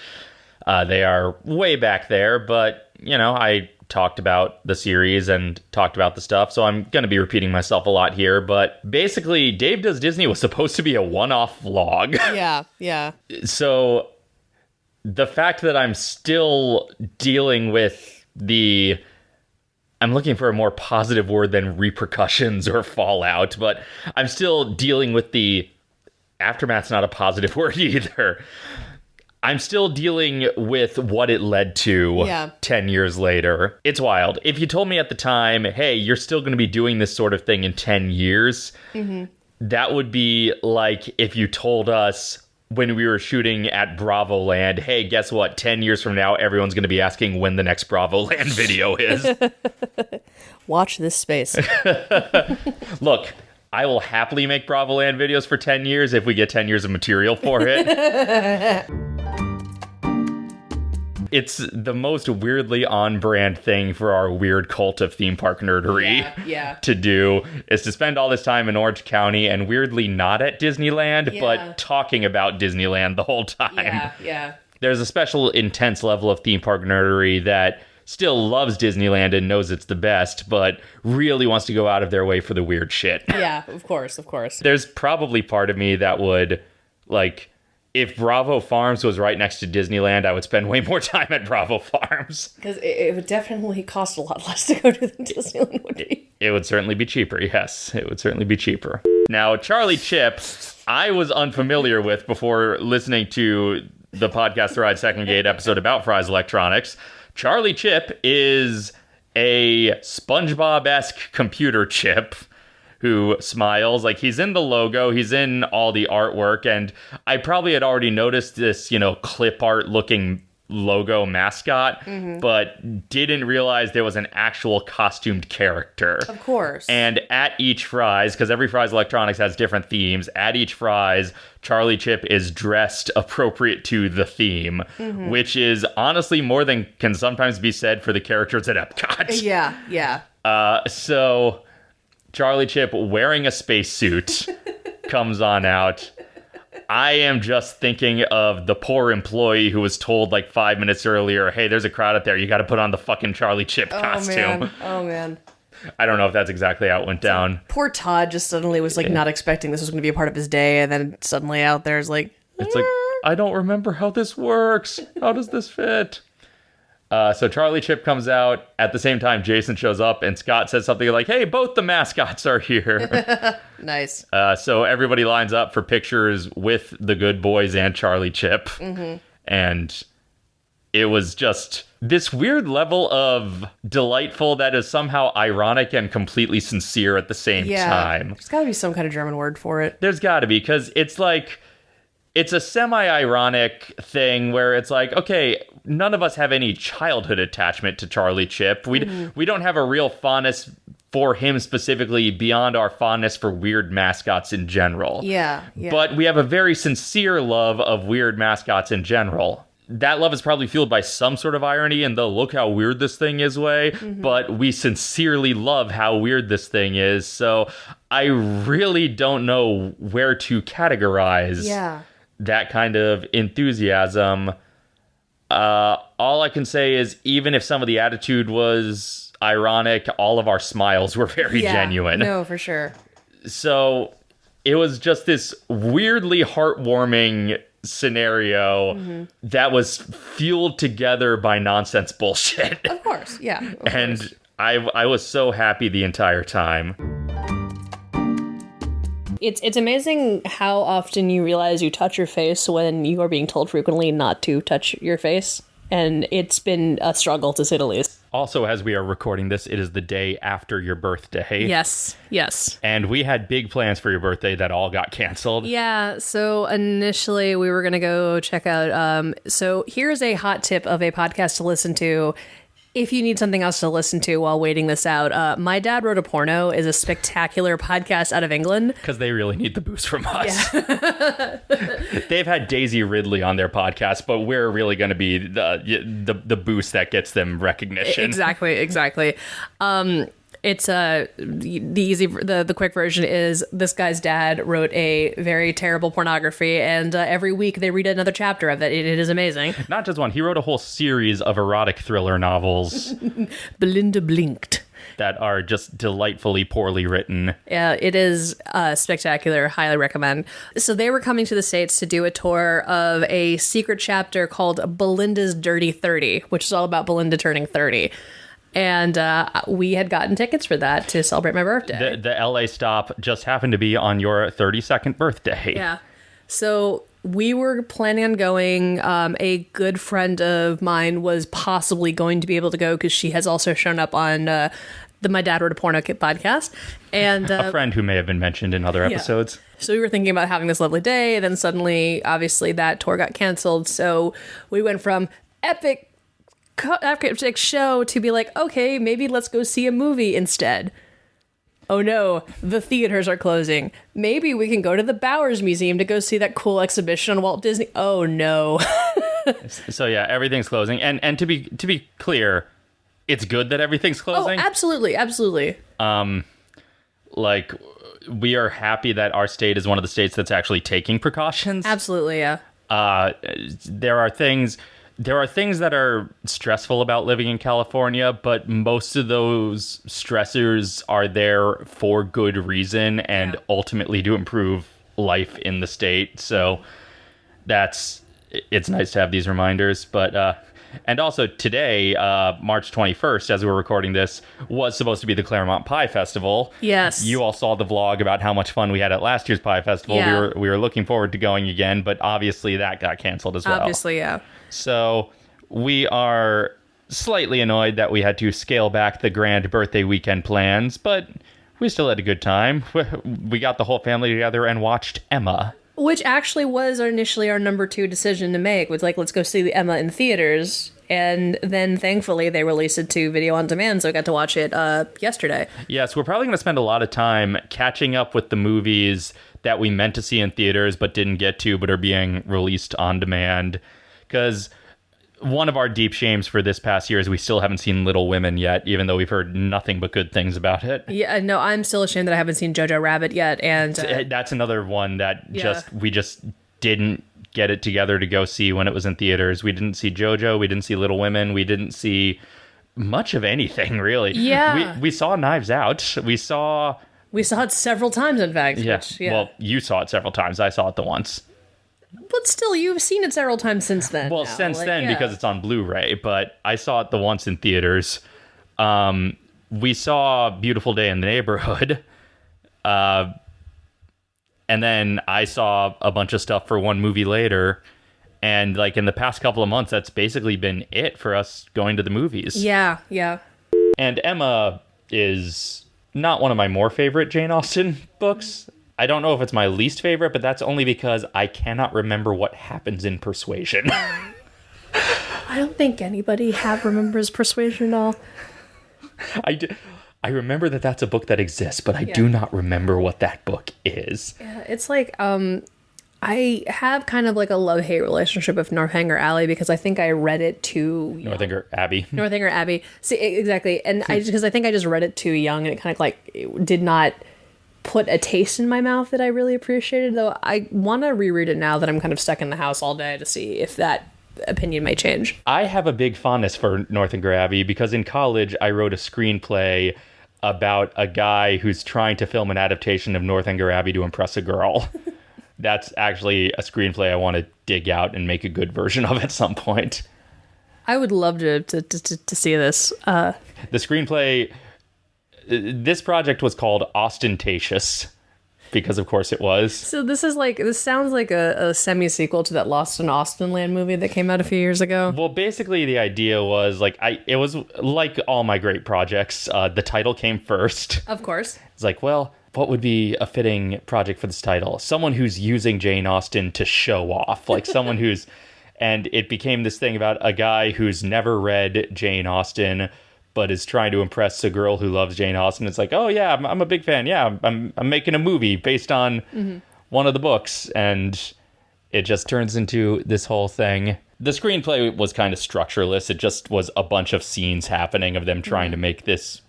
Uh, they are way back there, but you know, I talked about the series and talked about the stuff, so I'm going to be repeating myself a lot here. But basically, Dave Does Disney was supposed to be a one off vlog. Yeah, yeah. so the fact that I'm still dealing with the. I'm looking for a more positive word than repercussions or fallout, but I'm still dealing with the aftermath's not a positive word either. I'm still dealing with what it led to Yeah. 10 years later. It's wild. If you told me at the time, hey, you're still going to be doing this sort of thing in 10 years, mm-hmm. that would be like if you told us when we were shooting at Bravo Land, hey, guess what? 10 years from now, everyone's going to be asking when the next Bravo Land video is. Watch this space. Look, I will happily make Bravo Land videos for 10 years if we get 10 years of material for it. it's the most weirdly on brand thing for our weird cult of theme park nerdery Yeah, yeah. to do is to spend all this time in Orange County and weirdly not at Disneyland, Yeah. but talking about Disneyland the whole time yeah, yeah. there's a special intense level of theme park nerdery that still loves Disneyland and knows it's the best, but really wants to go out of their way for the weird shit. Yeah, of course, of course. There's probably part of me that would like if Bravo Farms was right next to Disneyland, I would spend way more time at Bravo Farms. Because it, it would definitely cost a lot less to go to than Disneyland would be. It would certainly be cheaper. Yes, it would certainly be cheaper. Now, Charlie Chip, I was unfamiliar with before listening to the podcast The Ride Second Gate episode about Fry's Electronics. Charlie Chip is a SpongeBob esque computer chip who smiles. Like he's in the logo, he's in all the artwork, and I probably had already noticed this, you know, clip art looking logo mascot, but didn't realize there was an actual costumed character. Of course. And at each Fry's, because every Fry's Electronics has different themes, at each Fry's, Charlie Chip is dressed appropriate to the theme, which is honestly more than can sometimes be said for the characters at Epcot. yeah, yeah. Uh, so Charlie Chip wearing a spacesuit comes on out. I am just thinking of the poor employee who was told like five minutes earlier, hey, there's a crowd out there. You got to put on the fucking Charlie Chip Oh costume. man. Oh man. I don't know if that's exactly how it went down. Poor Todd just suddenly was like not expecting this was going to be a part of his day, and then suddenly out there is like, It's like, I don't remember how this works. How does this fit? Uh, so Charlie Chip comes out at the same time. Jason shows up, and Scott says something like, "Hey, both the mascots are here." nice. uh, so everybody lines up for pictures with the good boys and Charlie Chip, and it was just this weird level of delightful that is somehow ironic and completely sincere at the same Yeah. time. There's got to be some kind of German word for it. There's got to be because it's like it's a semi-ironic thing where it's like, okay, none of us have any childhood attachment to Charlie Chip. We mm. we don't have a real fondness for him specifically beyond our fondness for weird mascots in general. Yeah. Yeah. But we have a very sincere love of weird mascots in general. That love is probably fueled by some sort of irony in the look how weird this thing is way, mm-hmm. but we sincerely love how weird this thing is. So I really don't know where to categorize yeah. That kind of enthusiasm. Uh, all I can say is, even if some of the attitude was ironic, all of our smiles were very Yeah. genuine No, for sure. so it was just this weirdly heartwarming scenario Mm-hmm. that was fueled together by nonsense bullshit Of course. Yeah. of course. and I, I was so happy the entire time It's it's amazing how often you realize you touch your face when you are being told frequently not to touch your face. And it's been a struggle to say the least. also as we are recording this it is the day after your birthday Yes, yes. and we had big plans for your birthday that all got canceled Yeah, so initially we were going to go check out. Um, so here's a hot tip of a podcast to listen to. If you need something else to listen to while waiting this out, uh, My Dad Wrote a Porno is a spectacular podcast out of England. because they really need the boost from us. They've had Daisy Ridley on their podcast, but we're really going to be the, the the boost that gets them recognition. Exactly, exactly. Um, it's uh, the the easy the the quick version is this guy's dad wrote a very terrible pornography, and uh, every week they read another chapter of it. It, it is amazing. Not just one. He wrote a whole series of erotic thriller novels Belinda blinked. that are just delightfully poorly written. Yeah, it is uh, spectacular. Highly recommend. So they were coming to the states to do a tour of a secret chapter called Belinda's Dirty Thirty, which is all about Belinda turning thirty. And uh, we had gotten tickets for that to celebrate my birthday. The, the LA stop just happened to be on your 32nd birthday. Yeah. So we were planning on going. Um, a good friend of mine was possibly going to be able to go because she has also shown up on uh, the My Dad Wrote a Porno Kit podcast. And uh, A friend who may have been mentioned in other episodes. so we were thinking about having this lovely day, and then suddenly, obviously, that tour got canceled. So we went from epic, epic show to be like, okay, maybe let's go see a movie instead. Oh no, the theaters are closing. Maybe we can go to the Bowers Museum to go see that cool exhibition on Walt Disney. Oh no. So yeah, everything's closing. And and to be to be clear, it's good that everything's closing. oh, closing. absolutely, absolutely. like we are happy that our state is one of the states that's actually taking precautions. Absolutely, yeah. uh, there are things there are things that are stressful about living in California, but most of those stressors are there for good reason and Yeah. ultimately to improve life in the state. So that's it's nice to have these reminders, but uh and also today, uh, March 21st, as we're recording this, was supposed to be the Claremont Pie Festival. Yes. You all saw the vlog about how much fun we had at last year's Pie Festival. Yeah. We were we were looking forward to going again, but obviously that got canceled as well. Obviously, yeah. So we are slightly annoyed that we had to scale back the grand birthday weekend plans, but we still had a good time. We got the whole family together and watched Emma. Which actually was initially our number two decision to make. Was like, let's go see the Emma in theaters, and then thankfully they released it to video on demand, so I got to watch it uh, yesterday. Yes, we're probably going to spend a lot of time catching up with the movies that we meant to see in theaters but didn't get to, but are being released on demand. Because one of our deep shames for this past year is we still haven't seen Little Women yet, even though we've heard nothing but good things about it. Yeah, no, I'm still ashamed that I haven't seen Jojo Rabbit yet, and uh, That's another one that Yeah. just we just didn't get it together to go see when it was in theaters. We didn't see JoJo, we didn't see Little Women, we didn't see much of anything really. Yeah. we we saw Knives Out. We saw we saw it several times. In fact, yeah. which, yeah. Well, you saw it several times. I saw it the once. But still, you've seen it several times since then. Well, now. since Like, then yeah. because it's on Blu-ray, but I saw it the once in theaters. Um, we saw Beautiful Day in the Neighborhood. Uh, and then I saw a bunch of stuff for one movie later. And like in the past couple of months, that's basically been it for us going to the movies. yeah, yeah. And Emma is not one of my more favorite Jane Austen books. I don't know if it's my least favorite, but that's only because I cannot remember what happens in Persuasion. I don't think anybody have remembers Persuasion at all. I, do, I remember that that's a book that exists, but I do not remember what that book is. Yeah, It's like um I have kind of like a love hate relationship with Northanger Alley because I think I read it too Northanger Abbey. Northanger Abbey. See exactly, and I because I think I just read it too young and it kind of like it did not put a taste in my mouth that I really appreciated. Though I want to reread it now that I'm kind of stuck in the house all day to see if that opinion might change. I have a big fondness for Northanger Abbey because in college I wrote a screenplay about a guy who's trying to film an adaptation of Northanger Abbey to impress a girl. That's actually a screenplay I want to dig out and make a good version of at some point. I would love to to, to, to, see this. Uh, The screenplay, this project was called Ostentatious because, of course, it was. so this is like this sounds like a, a semi sequel to that Lost in Austen Land movie that came out a few years ago. Well, basically, the idea was like I. It was like all my great projects. Uh, the title came first. Of course. It's like, well, what would be a fitting project for this title? Someone who's using Jane Austen to show off, like someone who's. And it became this thing about a guy who's never read Jane Austen, but is trying to impress a girl who loves Jane Austen. It's like, oh yeah, I'm, I'm a big fan. Yeah, I'm I'm making a movie based on one of the books, and it just turns into this whole thing. The screenplay was kind of structureless. It just was a bunch of scenes happening of them trying to make this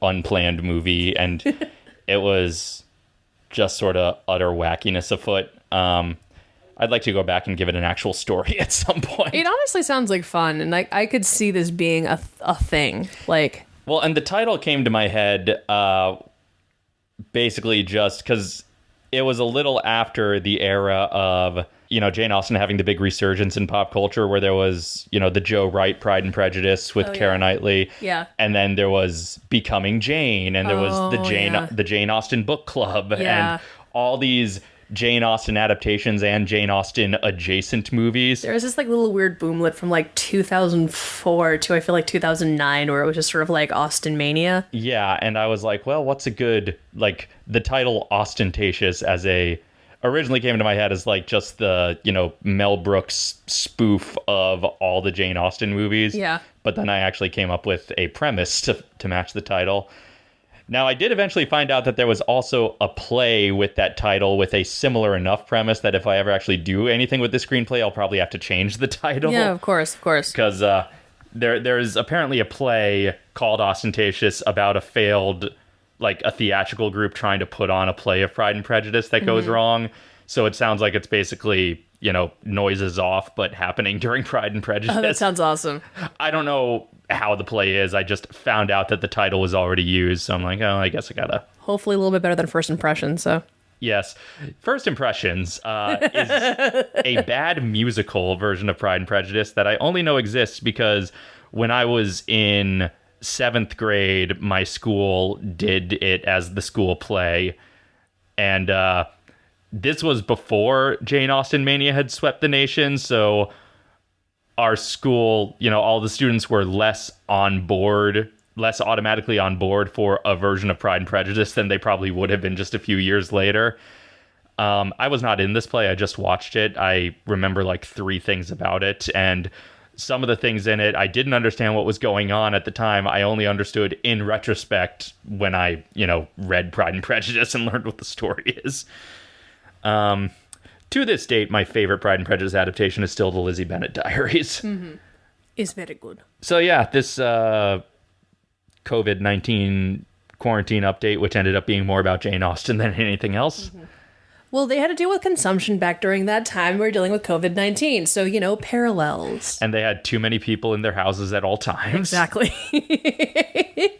unplanned movie, and it was just sort of utter wackiness afoot. Um, I'd like to go back and give it an actual story at some point. It honestly sounds like fun, and like I could see this being a a thing. Like, Well, and the title came to my head uh, basically just because it was a little after the era of you know Jane Austen having the big resurgence in pop culture, where there was you know the Joe Wright Pride and Prejudice with Oh, Keira yeah. Knightley, Yeah. and then there was Becoming Jane, and there was the Oh, Jane yeah. the Jane Austen book club, Yeah. and all these Jane Austen adaptations and Jane Austen adjacent movies. There was this like little weird boomlet from like 2004 to I feel like 2009 where it was just sort of like Austen mania. Yeah, and I was like, well, what's a good like the title ostentatious as a originally came into my head as like just the, you know, Mel Brooks spoof of all the Jane Austen movies. Yeah. But then I actually came up with a premise to to match the title. Now, I did eventually find out that there was also a play with that title with a similar enough premise that if I ever actually do anything with the screenplay, I'll probably have to change the title Yeah, of course, of course. because uh, there there's apparently a play called Ostentatious about a failed like a theatrical group trying to put on a play of Pride and Prejudice that goes Mm-hmm. wrong. So it sounds like it's basically you know noises off, but happening during Pride and Prejudice. Oh, that sounds awesome. I don't know how the play is. I just found out that the title was already used, so I'm like, oh, I guess I gotta. Hopefully a little bit better than first impression, so. Yes. First Impressions uh, is a bad musical version of Pride and Prejudice that I only know exists because when I was in seventh grade, my school did it as the school play. And uh, this was before Jane Austen Mania had swept the nation. So our school, you know, all the students were less on board, less automatically on board for a version of Pride and Prejudice than they probably would have been just a few years later. Um, I was not in this play. I just watched it. I remember like three things about it. And some of the things in it, I didn't understand what was going on at the time. I only understood in retrospect when I, you know, read Pride and Prejudice and learned what the story is. Um, to this date, my favorite Pride and Prejudice adaptation is still the Lizzie Bennet Diaries. Is very good. So yeah, this uh, COVID nineteen quarantine update, which ended up being more about Jane Austen than anything else. Well, they had to deal with consumption back during that time. We were dealing with COVID 19. So, you know, parallels. And they had too many people in their houses at all times. Exactly.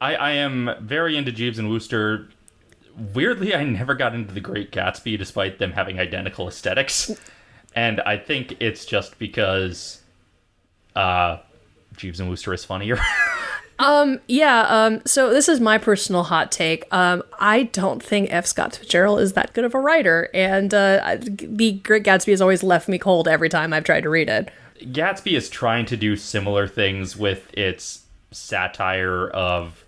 I, I am very into Jeeves and Wooster. Weirdly, I never got into The Great Gatsby despite them having identical aesthetics. And I think it's just because uh, Jeeves and Wooster is funnier. Um, yeah. Um, so, this is my personal hot take. Um, I don't think F. Scott Fitzgerald is that good of a writer. And uh, The Great Gatsby has always left me cold every time I've tried to read it. Gatsby is trying to do similar things with its satire of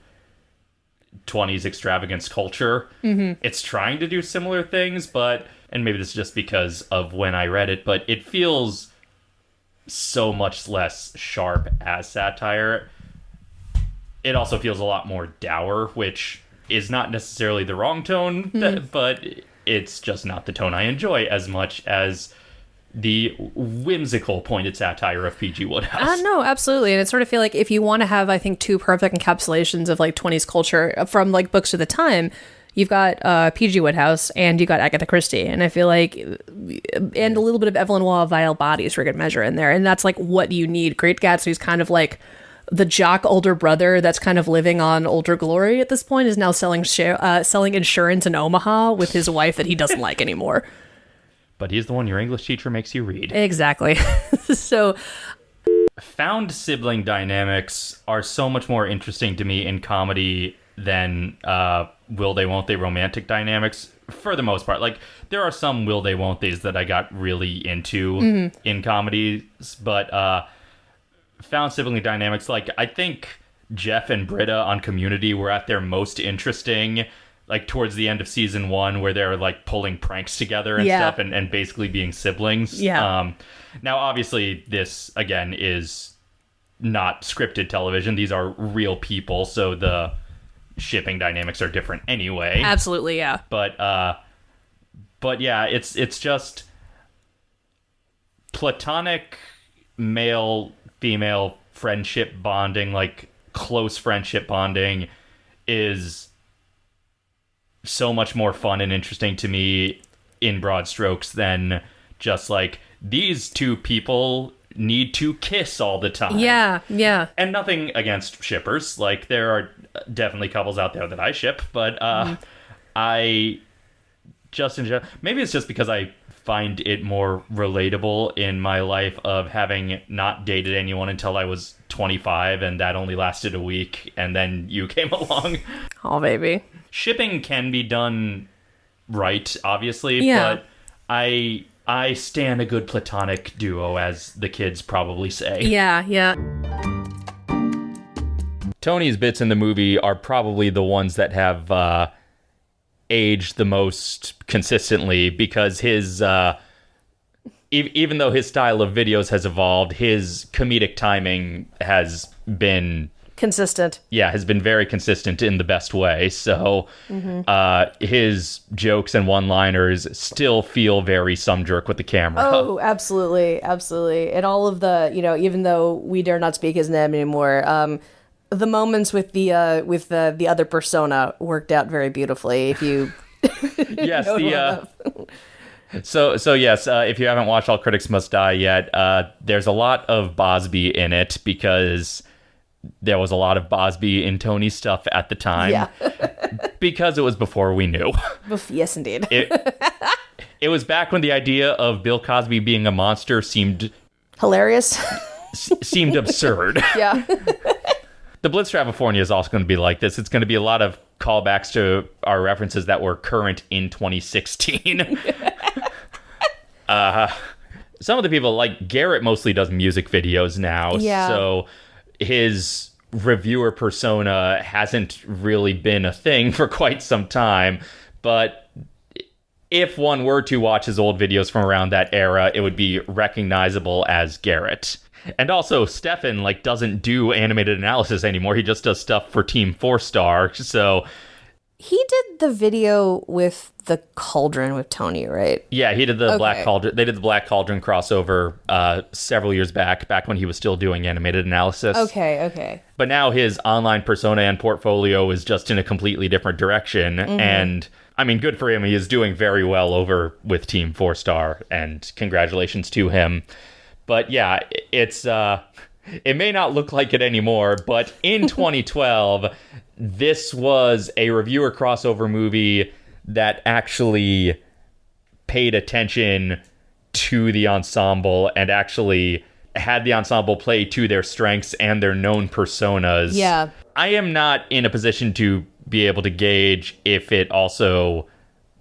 20s extravagance culture. Mm-hmm. It's trying to do similar things, but, and maybe this is just because of when I read it, but it feels so much less sharp as satire. It also feels a lot more dour, which is not necessarily the wrong tone, th- but it's just not the tone I enjoy as much as the whimsical pointed satire of P.G. Wodehouse. Uh, no, absolutely. And it sort of feel like if you want to have, I think, two perfect encapsulations of like 20s culture from like books of the time, you've got uh, P.G. Wodehouse and you got Agatha Christie. And I feel like, and a little bit of Evelyn Waugh, Vile Bodies for good measure in there. And that's like what you need. Great Gatsby's kind of like the jock older brother that's kind of living on older glory at this point is now selling share, uh, selling insurance in Omaha with his wife that he doesn't like anymore. But he's the one your English teacher makes you read. Exactly. so Found sibling dynamics are so much more interesting to me in comedy than uh, will they, won't they romantic dynamics for the most part. Like, there are some will they, won't they's that I got really into in comedies, but uh, found sibling dynamics, like, I think Jeff and Britta on Community were at their most interesting. Like towards the end of season one, where they're like pulling pranks together and Yeah. stuff, and, and basically being siblings. Yeah. Um, now, obviously, this again is not scripted television. These are real people, so the shipping dynamics are different anyway. absolutely, yeah. But uh, but yeah, it's it's just platonic male female friendship bonding, like close friendship bonding, is so much more fun and interesting to me in broad strokes than just like these two people need to kiss all the time. Yeah, yeah. And nothing against shippers. Like there are definitely couples out there that I ship, but uh I just in general maybe it's just because I find it more relatable in my life of having not dated anyone until I was 25 and that only lasted a week and then you came along. Oh, baby. Shipping can be done right, obviously, Yeah. but I I stand a good platonic duo as the kids probably say. Yeah, yeah. Tony's bits in the movie are probably the ones that have uh, aged the most consistently because his, uh, e- even though his style of videos has evolved, his comedic timing has been Consistent. yeah, has been very consistent in the best way. So uh, his jokes and one-liners still feel very some jerk with the camera. Oh, absolutely, absolutely. And all of the, you know, even though we dare not speak his name anymore, um, the moments with the uh, with the the other persona worked out very beautifully. If you yes, the uh, so so yes. Uh, if you haven't watched All Critics Must Die yet, uh, there's a lot of Bosby in it because there was a lot of Bosby and Tony stuff at the time. yeah, because it was before we knew. Yes, indeed. It it was back when the idea of Bill Cosby being a monster seemed Hilarious. seemed absurd. yeah, the Blitz California is also going to be like this. It's going to be a lot of callbacks to our references that were current in 2016. uh, some of the people, like Garrett, mostly does music videos now. Yeah. So his reviewer persona hasn't really been a thing for quite some time. But if one were to watch his old videos from around that era, it would be recognizable as Garrett. And also, Stefan like doesn't do animated analysis anymore. He just does stuff for Team Four Star. So he did the video with the cauldron with Tony, right? yeah, he did the Okay. Black Cauldron. They did the Black Cauldron crossover uh, several years back, back when he was still doing animated analysis. Okay, okay. But now his online persona and portfolio is just in a completely different direction. Mm-hmm. And I mean, good for him. He is doing very well over with Team Four Star, and congratulations to him. But yeah, it's uh, it may not look like it anymore, but in 2012, this was a reviewer crossover movie that actually paid attention to the ensemble and actually had the ensemble play to their strengths and their known personas. Yeah. I am not in a position to be able to gauge if it also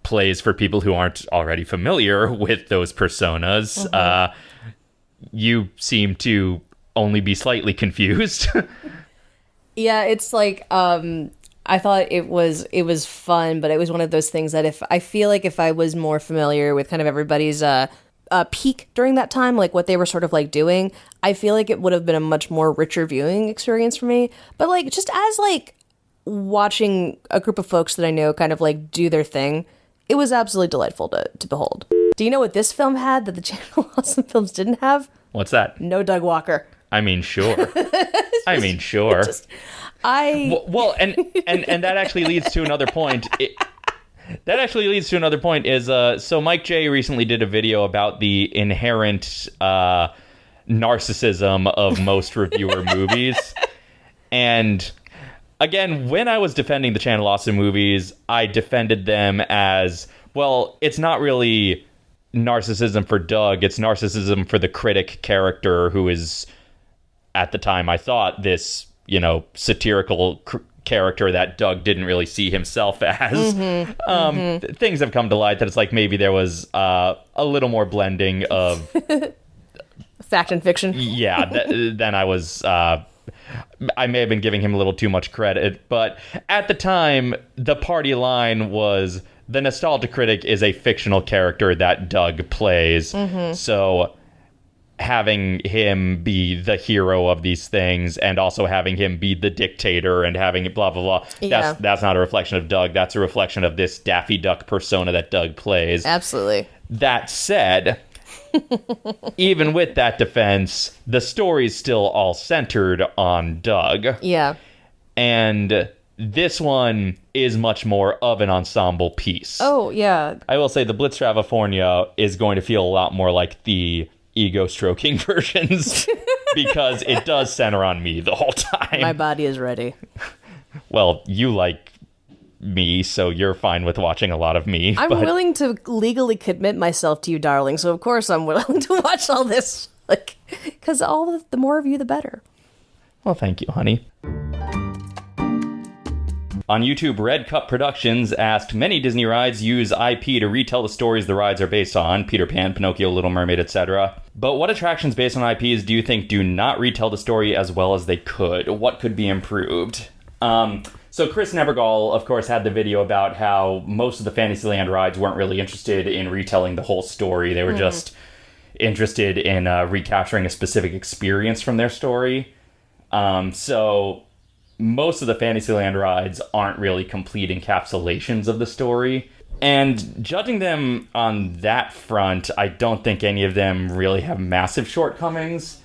plays for people who aren't already familiar with those personas. Uh, you seem to only be slightly confused. Yeah, it's like um I thought it was it was fun, but it was one of those things that if I feel like if I was more familiar with kind of everybody's uh uh, peak during that time, like what they were sort of like doing, I feel like it would have been a much more richer viewing experience for me. But like just as like watching a group of folks that I know kind of like do their thing, it was absolutely delightful to, to behold. Do you know what this film had that the Channel Awesome Films didn't have? What's that? No Doug Walker. I mean, sure. I mean, sure. I Well, well, and and and that actually leads to another point. It, that actually leads to another point. Is uh, so Mike J recently did a video about the inherent uh, narcissism of most reviewer movies, and again, when I was defending the Channel Awesome movies, I defended them as well. It's not really narcissism for Doug; it's narcissism for the critic character who is at the time I thought this, you know, satirical cr- character that Doug didn't really see himself as. um, th- things have come to light that it's like maybe there was uh, a little more blending of fact and fiction. yeah th- than I was. Uh, I may have been giving him a little too much credit, but at the time, the party line was the nostalgia critic is a fictional character that Doug plays. Mm-hmm. So having him be the hero of these things and also having him be the dictator and having it blah blah blah Yeah. that's that's not a reflection of Doug that's a reflection of this Daffy Duck persona that Doug plays Absolutely. that said, even with that defense, the story's still all centered on Doug. Yeah. And this one is much more of an ensemble piece. Oh, yeah. I will say the Blitz California is going to feel a lot more like the ego stroking versions because it does center on me the whole time. My body is ready. well, you like me, so you're fine with watching a lot of me. I'm but willing to legally commit myself to you, darling. So of course I'm willing to watch all this, like, because all the, the more of you, the better. well, thank you, honey. On YouTube, Red Cup Productions asked many Disney rides use IP to retell the stories the rides are based on Peter Pan, Pinocchio, Little Mermaid, etc. But what attractions based on IPs do you think do not retell the story as well as they could? What could be improved? Um, so, Chris Nevergall, of course, had the video about how most of the Fantasyland rides weren't really interested in retelling the whole story. They were just interested in uh, recapturing a specific experience from their story. Um, so most of the Fantasyland rides aren't really complete encapsulations of the story. And judging them on that front, I don't think any of them really have massive shortcomings.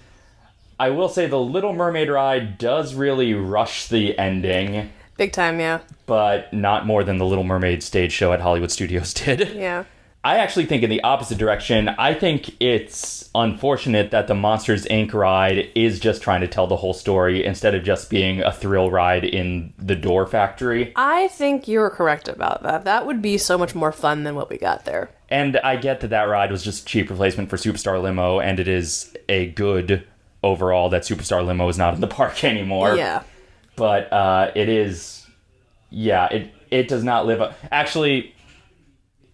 I will say the Little Mermaid ride does really rush the ending, Big time, yeah. but not more than the Little Mermaid stage show at Hollywood Studios did. Yeah. I actually think in the opposite direction. I think it's unfortunate that the Monsters Inc. ride is just trying to tell the whole story instead of just being a thrill ride in the door factory. I think you're correct about that. That would be so much more fun than what we got there. And I get that that ride was just a cheap replacement for Superstar Limo, and it is a good overall that Superstar Limo is not in the park anymore. Yeah. But uh, it is, yeah, it it does not live up. Actually,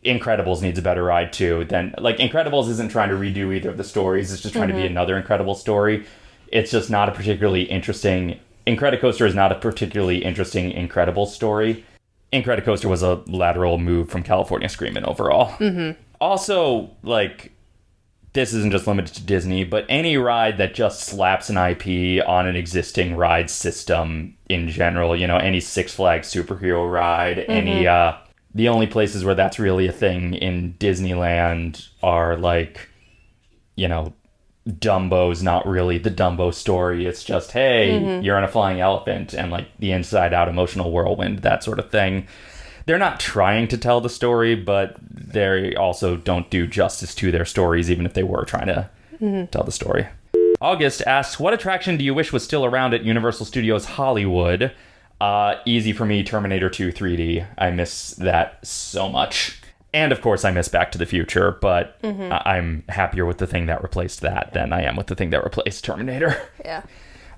Incredibles needs a better ride too. Then like Incredibles isn't trying to redo either of the stories. It's just trying to be another Incredible story. It's just not a particularly interesting. Incredicoaster is not a particularly interesting Incredible story. Incredicoaster was a lateral move from California Screamin' overall. Mm-hmm. Also, like this isn't just limited to Disney, but any ride that just slaps an IP on an existing ride system in general, you know, any Six Flags superhero ride, any uh the only places where that's really a thing in Disneyland are like you know, Dumbo's not really the Dumbo story. It's just, hey, mm-hmm. you're on a flying elephant and like the inside out emotional whirlwind, that sort of thing. They're not trying to tell the story, but they also don't do justice to their stories, even if they were trying to mm-hmm. tell the story. August asks, What attraction do you wish was still around at Universal Studios Hollywood? Uh, easy for me, Terminator 2 3D. I miss that so much. And of course, I miss Back to the Future, but I- I'm happier with the thing that replaced that than I am with the thing that replaced Terminator. Yeah.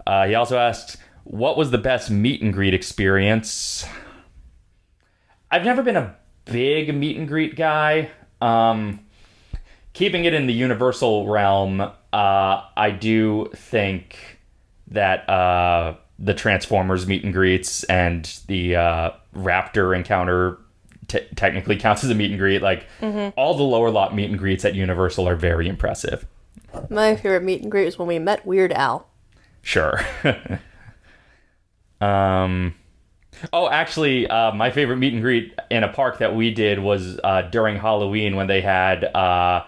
Uh, he also asked, "What was the best meet and greet experience?" I've never been a big meet and greet guy. Um, keeping it in the Universal realm, uh, I do think that uh, the Transformers meet and greets and the uh, Raptor encounter te- technically counts as a meet and greet. Like all the lower lot meet and greets at Universal are very impressive. My favorite meet and greet was when we met Weird Al. Sure. um. Oh, actually, uh, my favorite meet and greet in a park that we did was uh, during Halloween when they had uh,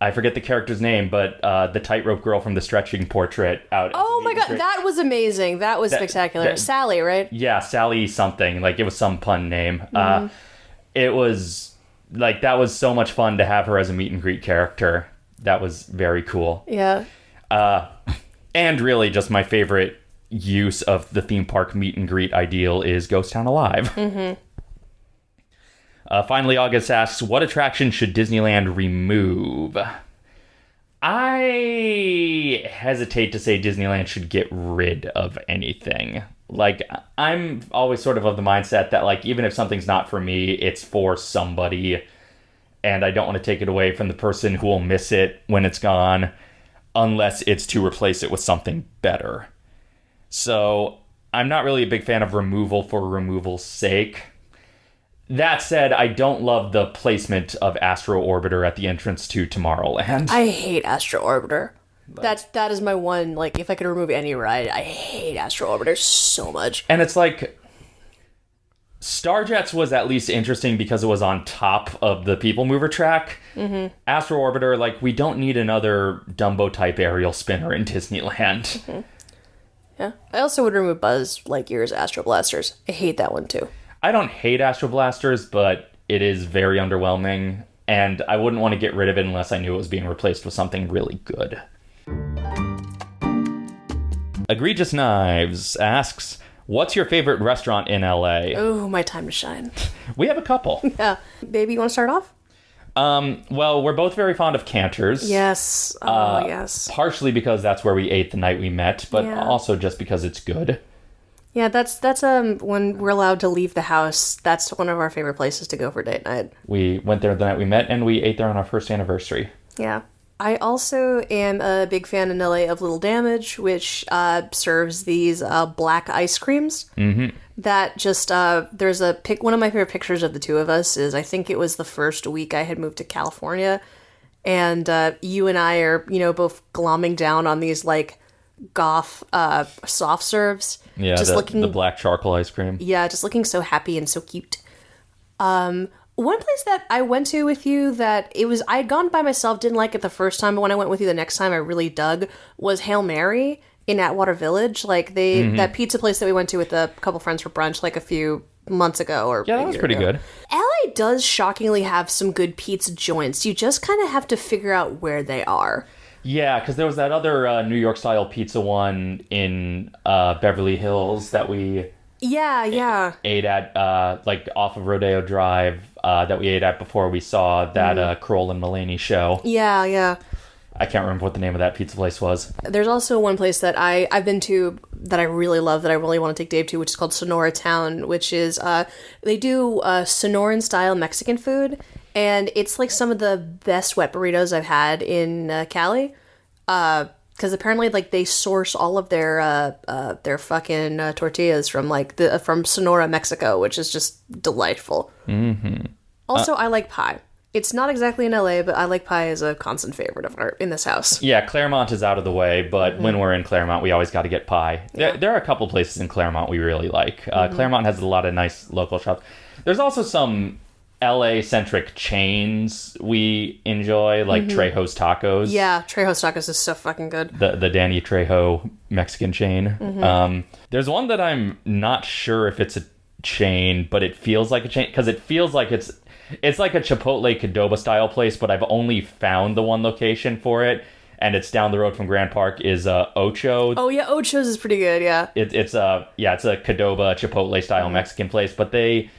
I forget the character's name, but uh, the tightrope girl from the stretching portrait out. Oh my god, that was amazing. That was spectacular. that- Sally, right? yeah, Sally something like it was some pun name. Mm-hmm. Uh, it was like that was so much fun to have her as a meet and greet character. That was very cool. Yeah. Uh, and really, just my favorite use of the theme park meet and greet ideal is Ghost Town Alive. Mm-hmm. Uh, finally, August asks, "What attraction should Disneyland remove?" I hesitate to say Disneyland should get rid of anything. Like, I'm always sort of of the mindset that, like, even if something's not for me, it's for somebody, and I don't want to take it away from the person who will miss it when it's gone, unless it's to replace it with something better. So, I'm not really a big fan of removal for removal's sake. That said, I don't love the placement of Astro Orbiter at the entrance to Tomorrowland. I hate Astro Orbiter. That's that is my one. Like, if I could remove any ride, I hate Astro Orbiter so much. And it's like Starjets was at least interesting because it was on top of the People Mover track. Mm-hmm. Astro Orbiter, like, we don't need another Dumbo type aerial spinner in Disneyland. Yeah. I also would remove Buzz Lightyear's Astro Blasters. I hate that one too. I don't hate Astro Blasters, but it is very underwhelming, and I wouldn't want to get rid of it unless I knew it was being replaced with something really good. Egregious Knives asks, What's your favorite restaurant in LA? Oh, my time to shine. We have a couple. Yeah, baby, you want to start off? Um, well, we're both very fond of Canter's. Yes. Oh, Uh, yes. Partially because that's where we ate the night we met, but Yeah. also just because it's good. Yeah, that's that's um when we're allowed to leave the house. That's one of our favorite places to go for date night. We went there the night we met, and we ate there on our first anniversary. Yeah. I also am a big fan in LA of Little Damage, which uh, serves these uh, black ice creams. Mm-hmm. That just uh, there's a pic. One of my favorite pictures of the two of us is I think it was the first week I had moved to California, and uh, you and I are you know both glomming down on these like goth uh, soft serves. Yeah, just the, looking the black charcoal ice cream. yeah, just looking so happy and so cute. Um, one place that I went to with you that it was I had gone by myself, didn't like it the first time, but when I went with you the next time, I really dug was Hail Mary in Atwater Village. Like they Mm-hmm. that pizza place that we went to with a couple friends for brunch like a few months ago or Yeah, that was pretty ago. good. LA does shockingly have some good pizza joints. You just kind of have to figure out where they are. Yeah, because there was that other uh, New York style pizza one in uh, Beverly Hills that we Yeah, yeah. ate at, uh, like off of Rodeo Drive, uh, that we ate at before we saw that Mm-hmm. uh, Kroll and Mulaney show. Yeah, yeah. I can't remember what the name of that pizza place was. There's also one place that I I've been to that I really love that I really want to take Dave to, which is called Sonora Town, which is uh they do uh Sonoran style Mexican food, and it's like some of the best wet burritos I've had in uh, Cali. Uh, because apparently like they source all of their uh, uh their fucking uh, tortillas from like the from Sonora, Mexico, which is just delightful. Mm-hmm. Also, I like pie. It's not exactly in LA, but I like pie as a constant favorite of our in this house. Yeah, Claremont is out of the way, but Mm-hmm. when we're in Claremont, we always got to get pie. There, there are a couple places in Claremont we really like. Mm-hmm. Uh, Claremont has a lot of nice local shops. There's also some LA centric chains we enjoy, like Trejo's Tacos. Mm-hmm. Yeah, Trejo's Tacos is so fucking good. the the Danny Trejo Mexican chain. Mm-hmm. Um, there's one that I'm not sure if it's a chain, but it feels like a chain because it feels like it's it's like a Chipotle Qdoba style place, but I've only found the one location for it, and it's down the road from Grand Park. Is uh, Ocho? Oh yeah, Ocho's is pretty good. Yeah, It, it's a yeah, it's a Qdoba Chipotle Mm-hmm. style Mexican place, but they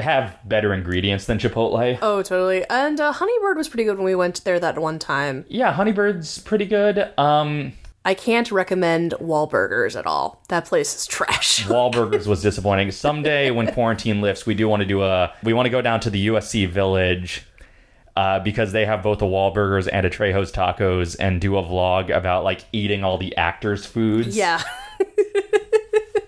have better ingredients than Chipotle. oh totally. And uh, Honeybird was pretty good when we went there that one time. Yeah, Honeybird's pretty good. Um, I can't recommend Wahlburgers at all. That place is trash. Wahlburgers was disappointing. Someday when quarantine lifts, we do want to do a we want to go down to the USC Village uh, because they have both a Wahlburgers and a Trejo's Tacos and do a vlog about like eating all the actors' foods. yeah,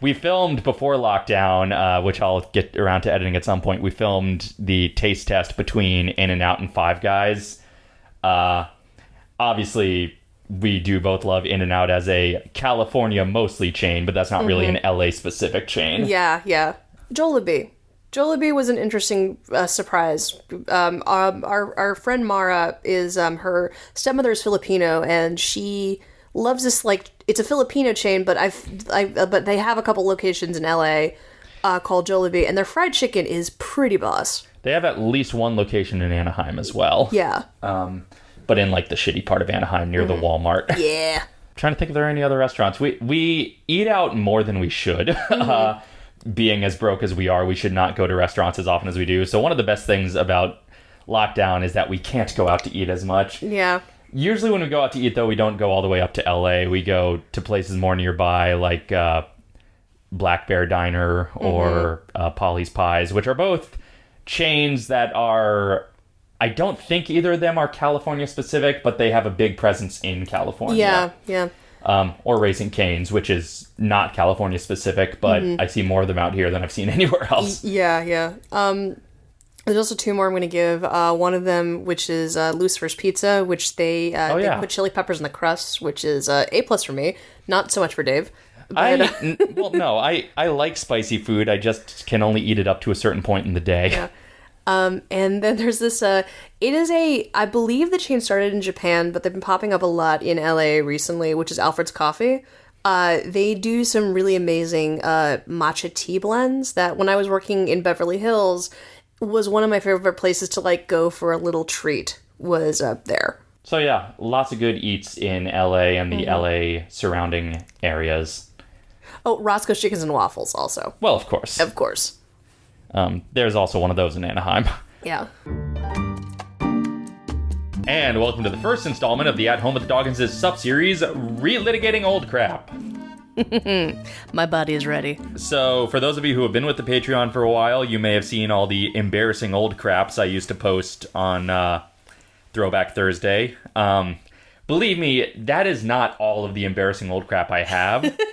we filmed before lockdown, uh, which I'll get around to editing at some point. We filmed the taste test between In and Out and Five Guys. Uh, obviously, we do both love In and Out as a California mostly chain, but that's not really an LA specific chain. yeah, yeah. Jollibee. Jollibee was an interesting uh, surprise. Um, um, our our friend Mara is um, her stepmother is Filipino, and she loves this like it's a Filipino chain, but I've I uh, but they have a couple locations in LA uh, called Jollibee, and their fried chicken is pretty boss. They have at least one location in Anaheim as well. Yeah, Um, but in like the shitty part of Anaheim near the Walmart. yeah. trying to think if there are any other restaurants. We we eat out more than we should. uh, being as broke as we are, we should not go to restaurants as often as we do. So one of the best things about lockdown is that we can't go out to eat as much. Yeah. Usually when we go out to eat though, we don't go all the way up to LA. We go to places more nearby like uh, Black Bear Diner or uh, Polly's Pies, which are both chains that are I don't think either of them are California specific, but they have a big presence in California Yeah, yeah. um, or Raising Canes, which is not California specific, but Mm-hmm. I see more of them out here than I've seen anywhere else. Yeah, yeah. Um, there's also two more I'm going to give. Uh, one of them, which is uh, Lucifer's Pizza, which they uh, Oh, they yeah. put chili peppers in the crust, which is uh, a plus for me. Not so much for Dave. I But, uh, well, no, I I like spicy food. I just can only eat it up to a certain point in the day. Um, and then there's this. Uh, it is a. I believe the chain started in Japan, but they've been popping up a lot in LA recently, which is Alfred's Coffee. Uh, they do some really amazing uh, matcha tea blends that when I was working in Beverly Hills was one of my favorite places to like go for a little treat was up there. So yeah, lots of good eats in LA and the Mm-hmm. LA surrounding areas. Oh, Roscoe's Chickens and Waffles, also. Well, of course. Of course. Um, there's also one of those in Anaheim. Yeah. And welcome to the first installment of the At Home with the Doggins' sub-series, Relitigating Old Crap. My body is ready. So, for those of you who have been with the Patreon for a while, you may have seen all the embarrassing old craps I used to post on uh, Throwback Thursday. Um, believe me, that is not all of the embarrassing old crap I have.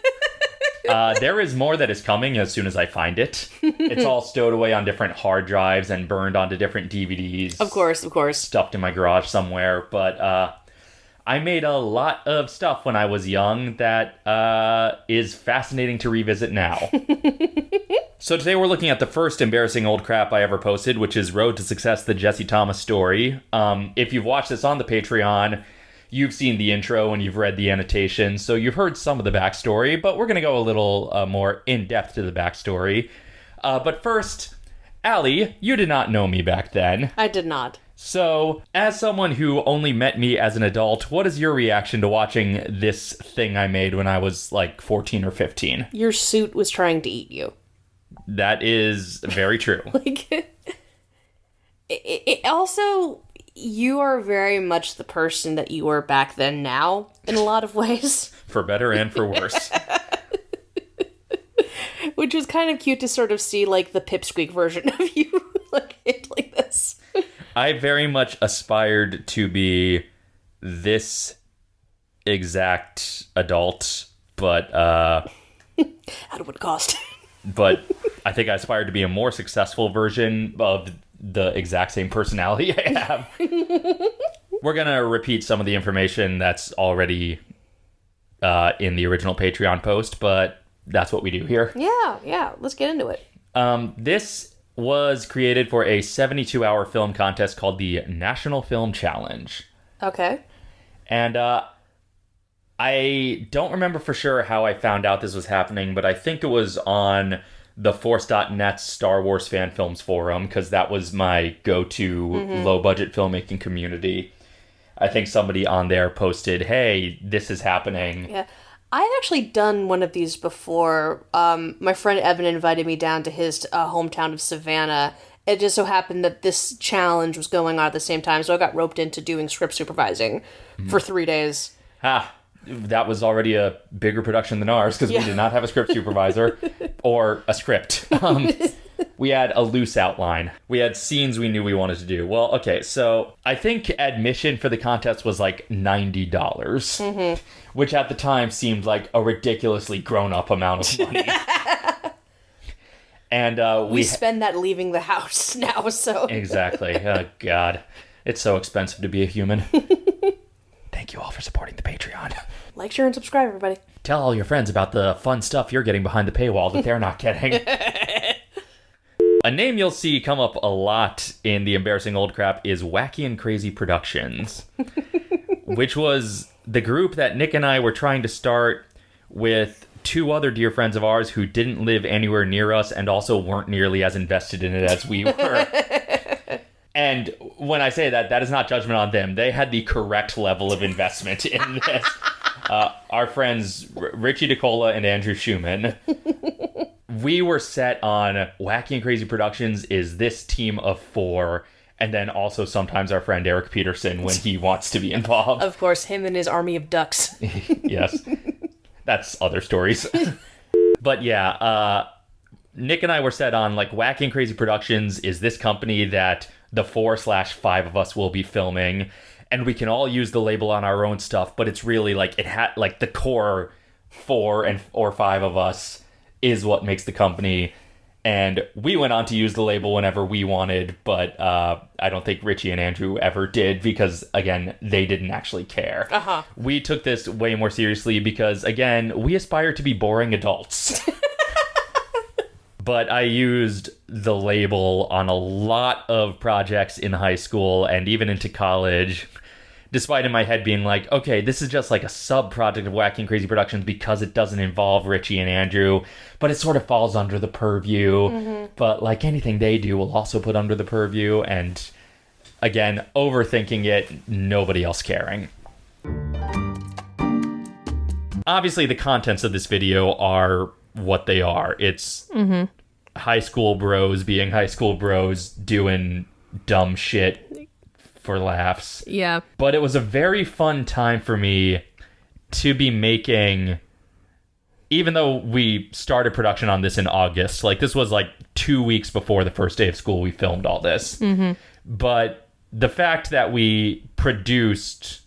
Uh, there is more that is coming as soon as I find it. It's all stowed away on different hard drives and burned onto different DVDs. Of course, of course. stuffed in my garage somewhere. But uh, I made a lot of stuff when I was young that uh, is fascinating to revisit now. so today we're looking at the first embarrassing old crap I ever posted, which is Road to Success: The Jesse Thomas Story. Um, if you've watched this on the Patreon. You've seen the intro and you've read the annotation, so you've heard some of the backstory, but we're going to go a little uh, more in depth to the backstory. Uh, but first, Allie, you did not know me back then. I did not. So, as someone who only met me as an adult, what is your reaction to watching this thing I made when I was like 14 or 15? Your suit was trying to eat you. That is very true. Like, it, it also, you are very much the person that you were back then now in a lot of ways, for better and for worse. which was kind of cute to sort of see like the pipsqueak version of you like like this. I very much aspired to be this exact adult, but uh At what cost? but I think I aspired to be a more successful version of the exact same personality I have. We're gonna repeat some of the information that's already uh, in the original Patreon post, but that's what we do here. yeah, yeah. Let's get into it. Um, this was created for a 72 hour film contest called the National Film Challenge. Okay. And uh, I don't remember for sure how I found out this was happening, but I think it was on the Force.net Star Wars fan films forum because that was my go to low budget filmmaking community. I think somebody on there posted, hey, this is happening. Yeah. I've actually done one of these before. Um, my friend Evan invited me down to his uh, hometown of Savannah. It just so happened that this challenge was going on at the same time, so I got roped into doing script supervising for three days. Ah, that was already a bigger production than ours because Yeah. we did not have a script supervisor or a script. Um, we had a loose outline. We had scenes we knew we wanted to do. Well, okay, so I think admission for the contest was like $90, dollars which at the time seemed like a ridiculously grown up amount of money. and uh, We we. spend that leaving the house now, so exactly. Oh, God. It's so expensive to be a human. Thank you all for supporting the Patreon. like, share, and subscribe, everybody. Tell all your friends about the fun stuff you're getting behind the paywall that they're not getting. a name you'll see come up a lot in the embarrassing old crap is Wacky and Crazy Productions, which was the group that Nick and I were trying to start with two other dear friends of ours who didn't live anywhere near us and also weren't nearly as invested in it as we were. And when I say that, that is not judgment on them. They had the correct level of investment in this. Uh, our friends R- Richie DeCola and Andrew Schumann. we were set on Wacky and Crazy Productions is this team of four, and then also sometimes our friend Eric Peterson when he wants to be involved. Of course, him and his army of ducks. yes, that's other stories. but yeah, uh, Nick and I were set on like Wacky and Crazy Productions is this company that the four slash five of us will be filming, and we can all use the label on our own stuff. But it's really like it had like the core four and or five of us is what makes the company. And we went on to use the label whenever we wanted, but uh, I don't think Richie and Andrew ever did because, again, they didn't actually care. Uh-huh. We took this way more seriously because, again, we aspire to be boring adults. but I used the label on a lot of projects in high school and even into college. Despite in my head being like, okay, this is just like a sub project of Wacky and Crazy Productions because it doesn't involve Richie and Andrew, but it sort of falls under the purview. Mm-hmm. But like anything they do, will also put under the purview. And again, overthinking it, nobody else caring. obviously the contents of this video are what they are. It's mm-hmm. high school bros being high school bros doing dumb shit for laughs. Yeah. But it was a very fun time for me to be making even though we started production on this in August, like this was like two weeks before the first day of school, we filmed all this. Mm-hmm. But the fact that we produced,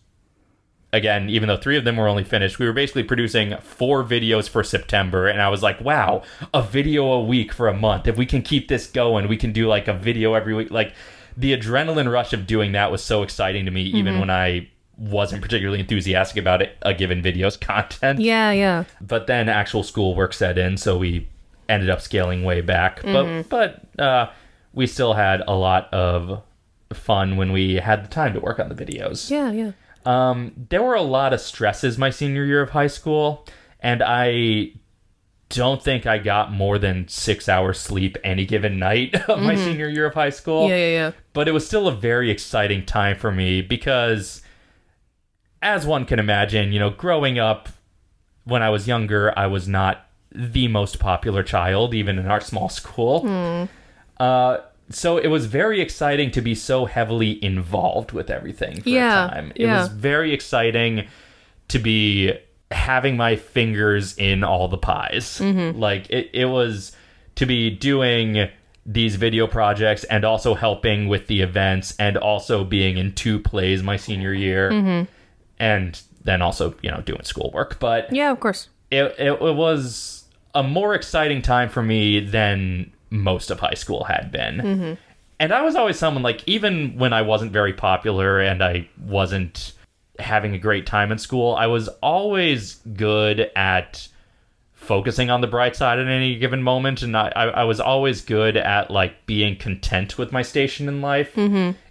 again, even though three of them were only finished, we were basically producing four videos for September. And I was like, wow, a video a week for a month. If we can keep this going, we can do like a video every week. Like the adrenaline rush of doing that was so exciting to me, even when I wasn't particularly enthusiastic about it, a given video's content Yeah, yeah. but then actual school work set in, so we ended up scaling way back. But but uh, we still had a lot of fun when we had the time to work on the videos. Yeah, yeah. Um, there were a lot of stresses my senior year of high school, and I don't think I got more than six hours sleep any given night of my senior year of high school. Yeah, yeah, yeah. but it was still a very exciting time for me because as one can imagine you know growing up when i was younger i was not the most popular child even in our small school. Uh, so it was very exciting to be so heavily involved with everything for Yeah, a time. It yeah. was very exciting to be having my fingers in all the pies. Mm-hmm. Like it, it was to be doing these video projects and also helping with the events and also being in two plays my senior year Mm-hmm. and then also, you know, doing schoolwork. But Yeah, of course. it, it, it was a more exciting time for me than most of high school had been. And I was always someone like, even when I wasn't very popular and I wasn't having a great time in school, I was always good at focusing on the bright side at any given moment. And I, I, I was always good at like being content with my station in life,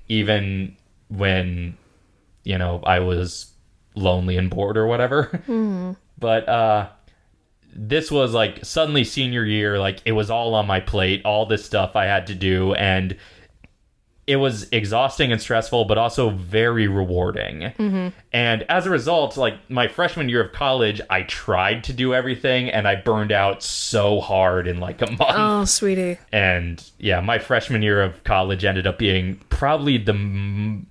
even when, you know, I was lonely and bored or whatever. but uh this was like suddenly senior year like it was all on my plate all this stuff i had to do and it was exhausting and stressful but also very rewarding mm-hmm. and as a result like my freshman year of college i tried to do everything and i burned out so hard in like a month Oh, sweetie. and yeah, my freshman year of college ended up being probably the m-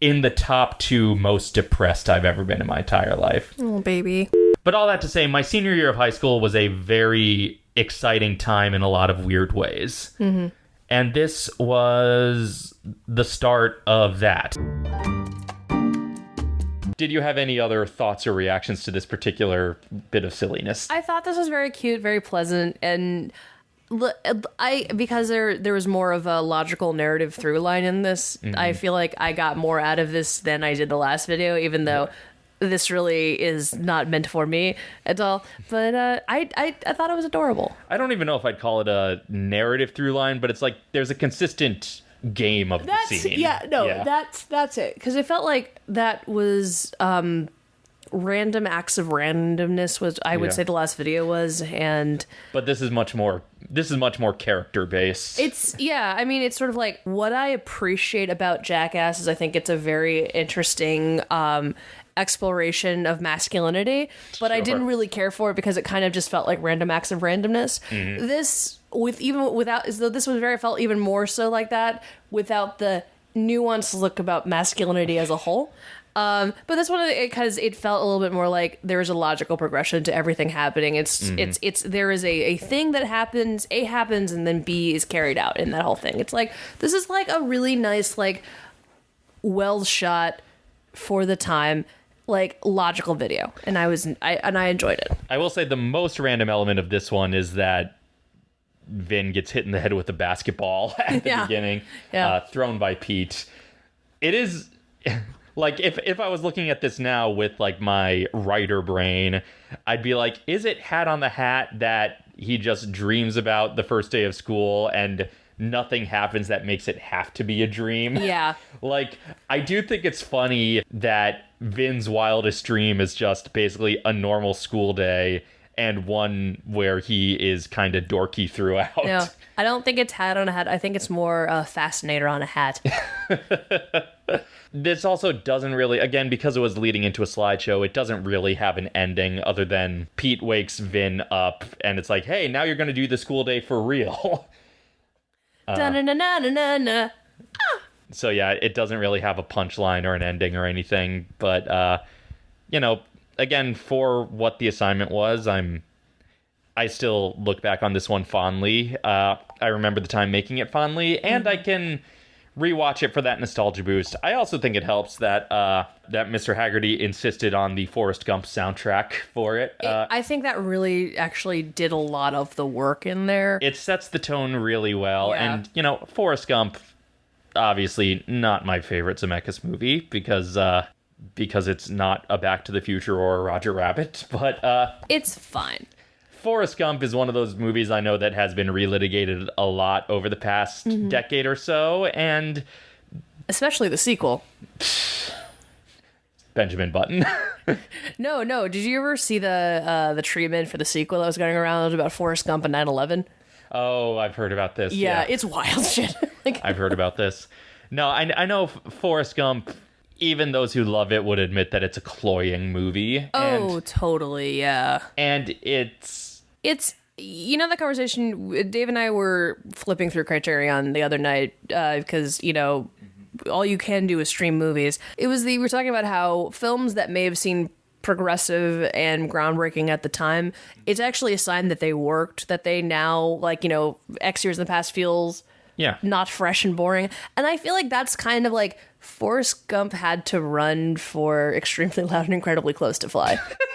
in the top two most depressed I've ever been in my entire life. Oh, baby. But all that to say, my senior year of high school was a very exciting time in a lot of weird ways. Mm-hmm. And this was the start of that. Did you have any other thoughts or reactions to this particular bit of silliness? I thought this was very cute, very pleasant, and I because there there was more of a logical narrative through line in this. Mm-hmm. I feel like I got more out of this than I did the last video, even though this really is not meant for me at all. But uh, I, I I thought it was adorable. I don't even know if I'd call it a narrative through line, but it's like there's a consistent game of That's the scene. yeah, no, Yeah. that's that's it. Because it felt like that was um random acts of randomness was I would Yeah. say the last video was and but this is much more. This is much more character based. It's yeah, I mean it's sort of like what I appreciate about Jackass is I think it's a very interesting um exploration of masculinity, but I didn't really care for it because it kind of just felt like random acts of randomness. This with even without as though this was very felt even more so like that without the nuanced look about masculinity as a whole. Um, but this one because it felt a little bit more like there is a logical progression to everything happening. It's it's it's there is a, a thing that happens, A happens, and then B is carried out in that whole thing. It's like this is like a really nice, like well shot for the time, like logical video, and I was I and I enjoyed it. I will say the most random element of this one is that Vin gets hit in the head with a basketball at the Yeah. beginning, Yeah. uh, thrown by Pete. It is like if if I was looking at this now with like my writer brain, I'd be like, is it hat on the hat that he just dreams about the first day of school and nothing happens that makes it have to be a dream? Yeah. Like, I do think it's funny that Vin's wildest dream is just basically a normal school day and one where he is kind of dorky throughout. No, I don't think it's hat on a hat. I think it's more uh, fascinator on a hat. this also doesn't really, again, because it was leading into a slideshow, it doesn't really have an ending other than Pete wakes Vin up and it's like, hey, now you're going to do the school day for real. Da-na-na-na-na-na. so yeah, it doesn't really have a punchline or an ending or anything. But uh, you know, again, for what the assignment was, I'm I still look back on this one fondly. Uh, I remember the time making it fondly, and I can rewatch it for that nostalgia boost. I also think it helps that uh, that Mr. Haggerty insisted on the Forrest Gump soundtrack for it. Uh, I think that really actually did a lot of the work in there. it sets the tone really well, Yeah. and you know, Forrest Gump, obviously not my favorite Zemeckis movie because uh, because it's not a Back to the Future or a Roger Rabbit, but uh, it's fine. Forrest Gump is one of those movies I know that has been relitigated a lot over the past Mm-hmm. decade or so, and Especially the sequel. Benjamin Button. No, no. Did you ever see the uh, the treatment for the sequel that was going around about Forrest Gump and 9/11? oh, I've heard about this. Yeah, it's wild shit. like, I've heard about this. No, I, I know Forrest Gump. Even those who love it would admit that it's a cloying movie. oh, and, totally. Yeah. and it's It's you know the conversation Dave and I were flipping through Criterion the other night uh, because you know all you can do is stream movies. It was the we were talking about how films that may have seemed progressive and groundbreaking at the time, it's actually a sign that they worked. That they now like you know X years in the past feels yeah. not fresh and boring. And I feel like that's kind of like Forrest Gump had to run for extremely loud and incredibly close to fly.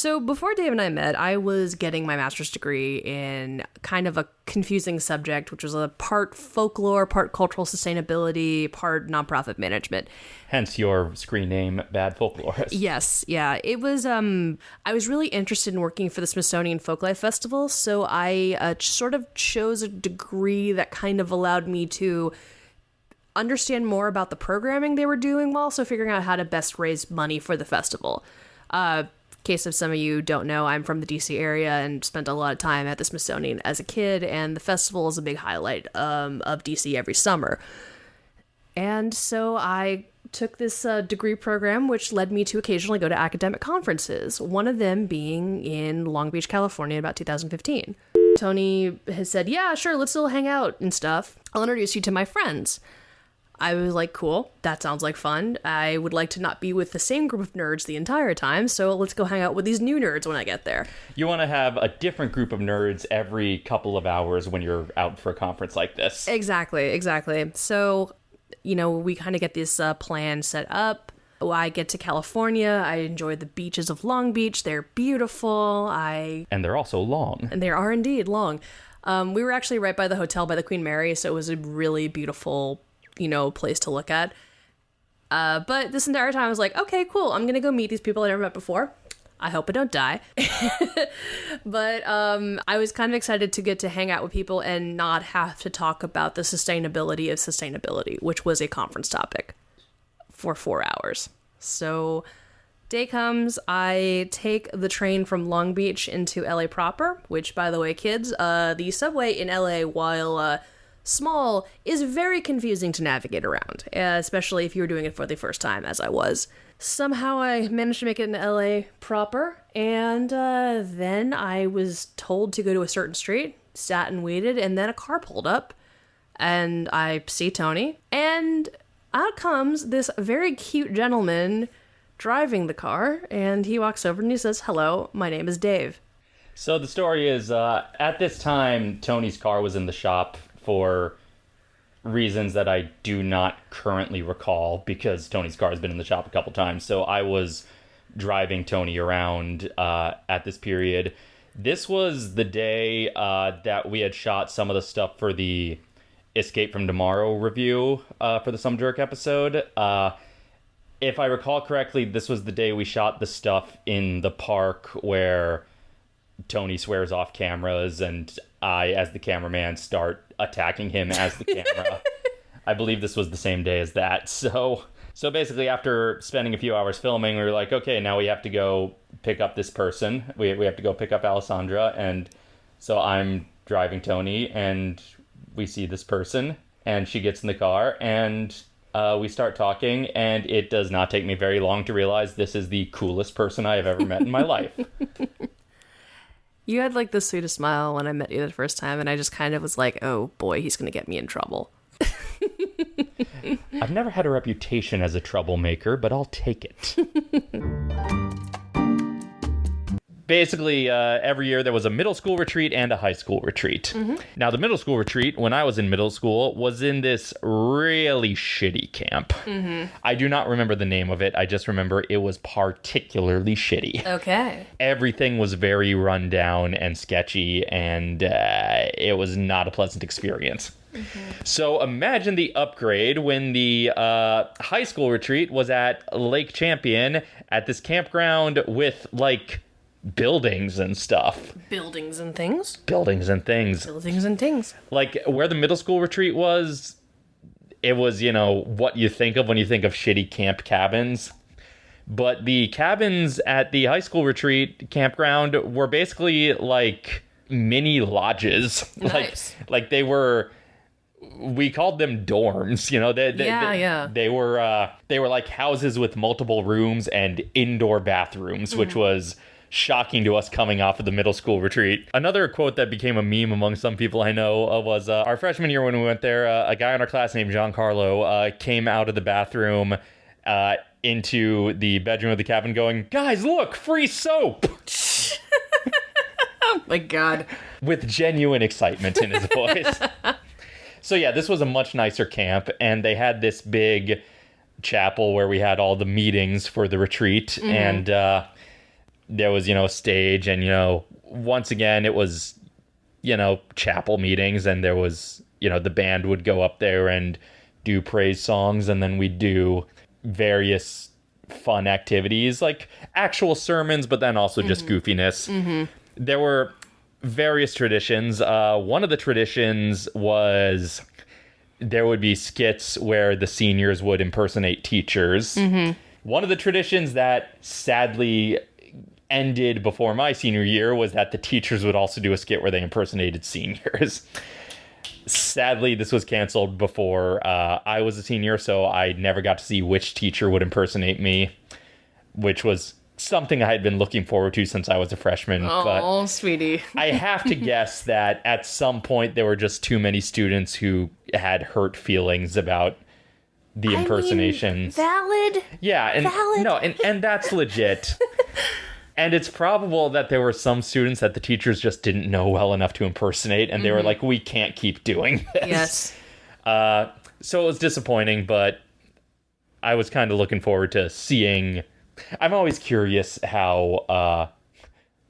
So before Dave and I met, I was getting my master's degree in kind of a confusing subject, which was a part folklore, part cultural sustainability, part nonprofit management. Hence your screen name, Bad Folklorist. Yes, yeah. It was um I was really interested in working for the Smithsonian Folklife Festival, so I uh, sort of chose a degree that kind of allowed me to understand more about the programming they were doing while also figuring out how to best raise money for the festival. Uh case of some of you don't know, I'm from the DC area and spent a lot of time at the Smithsonian as a kid and the festival is a big highlight um, of DC every summer. And so I took this uh, degree program, which led me to occasionally go to academic conferences, one of them being in Long Beach, California, about 2015. Tony has said, Yeah, sure, let's still hang out and stuff. I'll introduce you to my friends. I was like, Cool, that sounds like fun. I would like to not be with the same group of nerds the entire time, so let's go hang out with these new nerds when I get there. You want to have a different group of nerds every couple of hours when you're out for a conference like this. Exactly, exactly. So, you know, we kind of get this uh, plan set up. I get to California. I enjoy the beaches of Long Beach. They're beautiful. I And they're also long. and they are indeed long. Um, we were actually right by the hotel by the Queen Mary, so it was a really beautiful, you know, place to look at. Uh, but this entire time, I was like, okay, cool. I'm gonna go meet these people I never met before. I hope I don't die. but um, I was kind of excited to get to hang out with people and not have to talk about the sustainability of sustainability, which was a conference topic for four hours. So day comes, I take the train from Long Beach into LA proper, which, by the way, kids, uh, the subway in LA, while uh, small, is very confusing to navigate around, especially if you were doing it for the first time, as I was. Somehow I managed to make it in LA proper, and uh, then I was told to go to a certain street, sat and waited, and then a car pulled up, and I see Tony, and out comes this very cute gentleman driving the car, and he walks over and he says, Hello, my name is Dave. So the story is uh, at this time, Tony's car was in the shop for reasons that I do not currently recall because Tony's car has been in the shop a couple times. So I was driving Tony around uh, at this period. This was the day uh, that we had shot some of the stuff for the Escape from Tomorrow review uh, for the Some Jerk episode. Uh, if I recall correctly, this was the day we shot the stuff in the park where Tony swears off cameras and I, as the cameraman, start attacking him as the camera. I believe this was the same day as that. So, so basically, after spending a few hours filming, we were like, okay, now we have to go pick up this person. We we have to go pick up Alessandra, and so I'm driving Tony, and we see this person, and she gets in the car, and uh, we start talking, and it does not take me very long to realize this is the coolest person I have ever met in my life. You had like the sweetest smile when I met you the first time, and I just kind of was like, oh boy, he's gonna get me in trouble. I've never had a reputation as a troublemaker, but I'll take it. Basically, uh, every year there was a middle school retreat and a high school retreat. Now, the middle school retreat, when I was in middle school, was in this really shitty camp. I do not remember the name of it. I just remember it was particularly shitty Okay. everything was very run down and sketchy, and uh, it was not a pleasant experience. So imagine the upgrade when the uh, high school retreat was at Lake Champion at this campground with like buildings and stuff. Buildings and things. Buildings and things. Buildings and things. Like where the middle school retreat was, it was, you know, what you think of when you think of shitty camp cabins. But the cabins at the high school retreat campground were basically like mini lodges. Nice. Like like they were we called them dorms, you know. They, they, Yeah, they, yeah. They were uh, they were like houses with multiple rooms and indoor bathrooms, which was shocking to us coming off of the middle school retreat. Another quote that became a meme among some people I know uh, was uh, our freshman year when we went there. Uh, a guy in our class named Giancarlo uh, came out of the bathroom. Uh, into the bedroom of the cabin, going, Guys, look, free soap! Oh my god. with genuine excitement in his voice. so yeah, this was a much nicer camp, and they had this big chapel where we had all the meetings for the retreat, and uh, there was you know a stage, and you know once again it was you know chapel meetings, and there was you know the band would go up there and do praise songs, and then we'd do various fun activities like actual sermons, but then also just mm-hmm. goofiness mm-hmm. there were various traditions. Uh, one of the traditions was there would be skits where the seniors would impersonate teachers. Mm-hmm. One of the traditions that sadly ended before my senior year was that the teachers would also do a skit where they impersonated seniors. Sadly, this was canceled before uh, I was a senior, so I never got to see which teacher would impersonate me, which was something I had been looking forward to since I was a freshman. But Oh, sweetie. I have to guess that at some point there were just too many students who had hurt feelings about the impersonations. valid. yeah, and valid. no, and and that's legit. and it's probable that there were some students that the teachers just didn't know well enough to impersonate, and they were like, "We can't keep doing this." Yes. Uh, so it was disappointing, but I was kind of looking forward to seeing. I'm always curious how uh,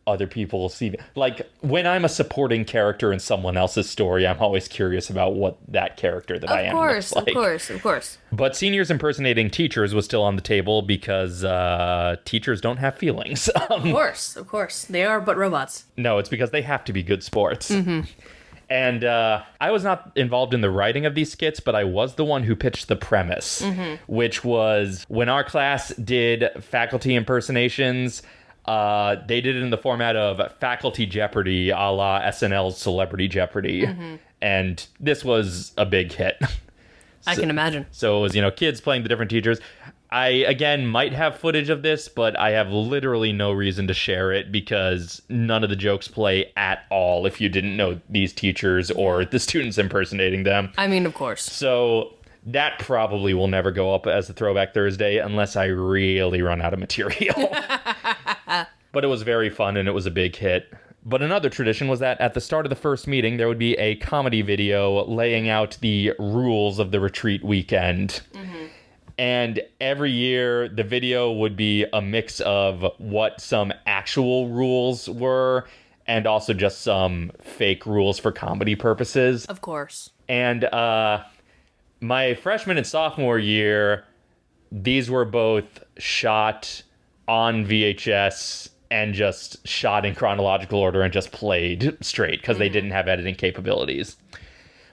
other people see. Like when I'm a supporting character in someone else's story, I'm always curious about what that character that I am. Of course, like. of course, of course. But seniors impersonating teachers was still on the table because uh, teachers don't have feelings. Of course, of course. They are but robots. No, it's because they have to be good sports. And uh, I was not involved in the writing of these skits, but I was the one who pitched the premise, which was when our class did faculty impersonations. Uh, they did it in the format of faculty Jeopardy, a la SNL's Celebrity Jeopardy, and this was a big hit. I can imagine. So it was, you know, kids playing the different teachers. I, again, might have footage of this, but I have literally no reason to share it because none of the jokes play at all if you didn't know these teachers or the students impersonating them. I mean, of course. So that probably will never go up as a Throwback Thursday unless I really run out of material. but it was very fun and it was a big hit. But another tradition was that at the start of the first meeting, there would be a comedy video laying out the rules of the retreat weekend. And every year, the video would be a mix of what some actual rules were and also just some fake rules for comedy purposes. Of course. And uh, my freshman and sophomore year, these were both shot on VHS and just shot in chronological order and just played straight because they didn't have editing capabilities.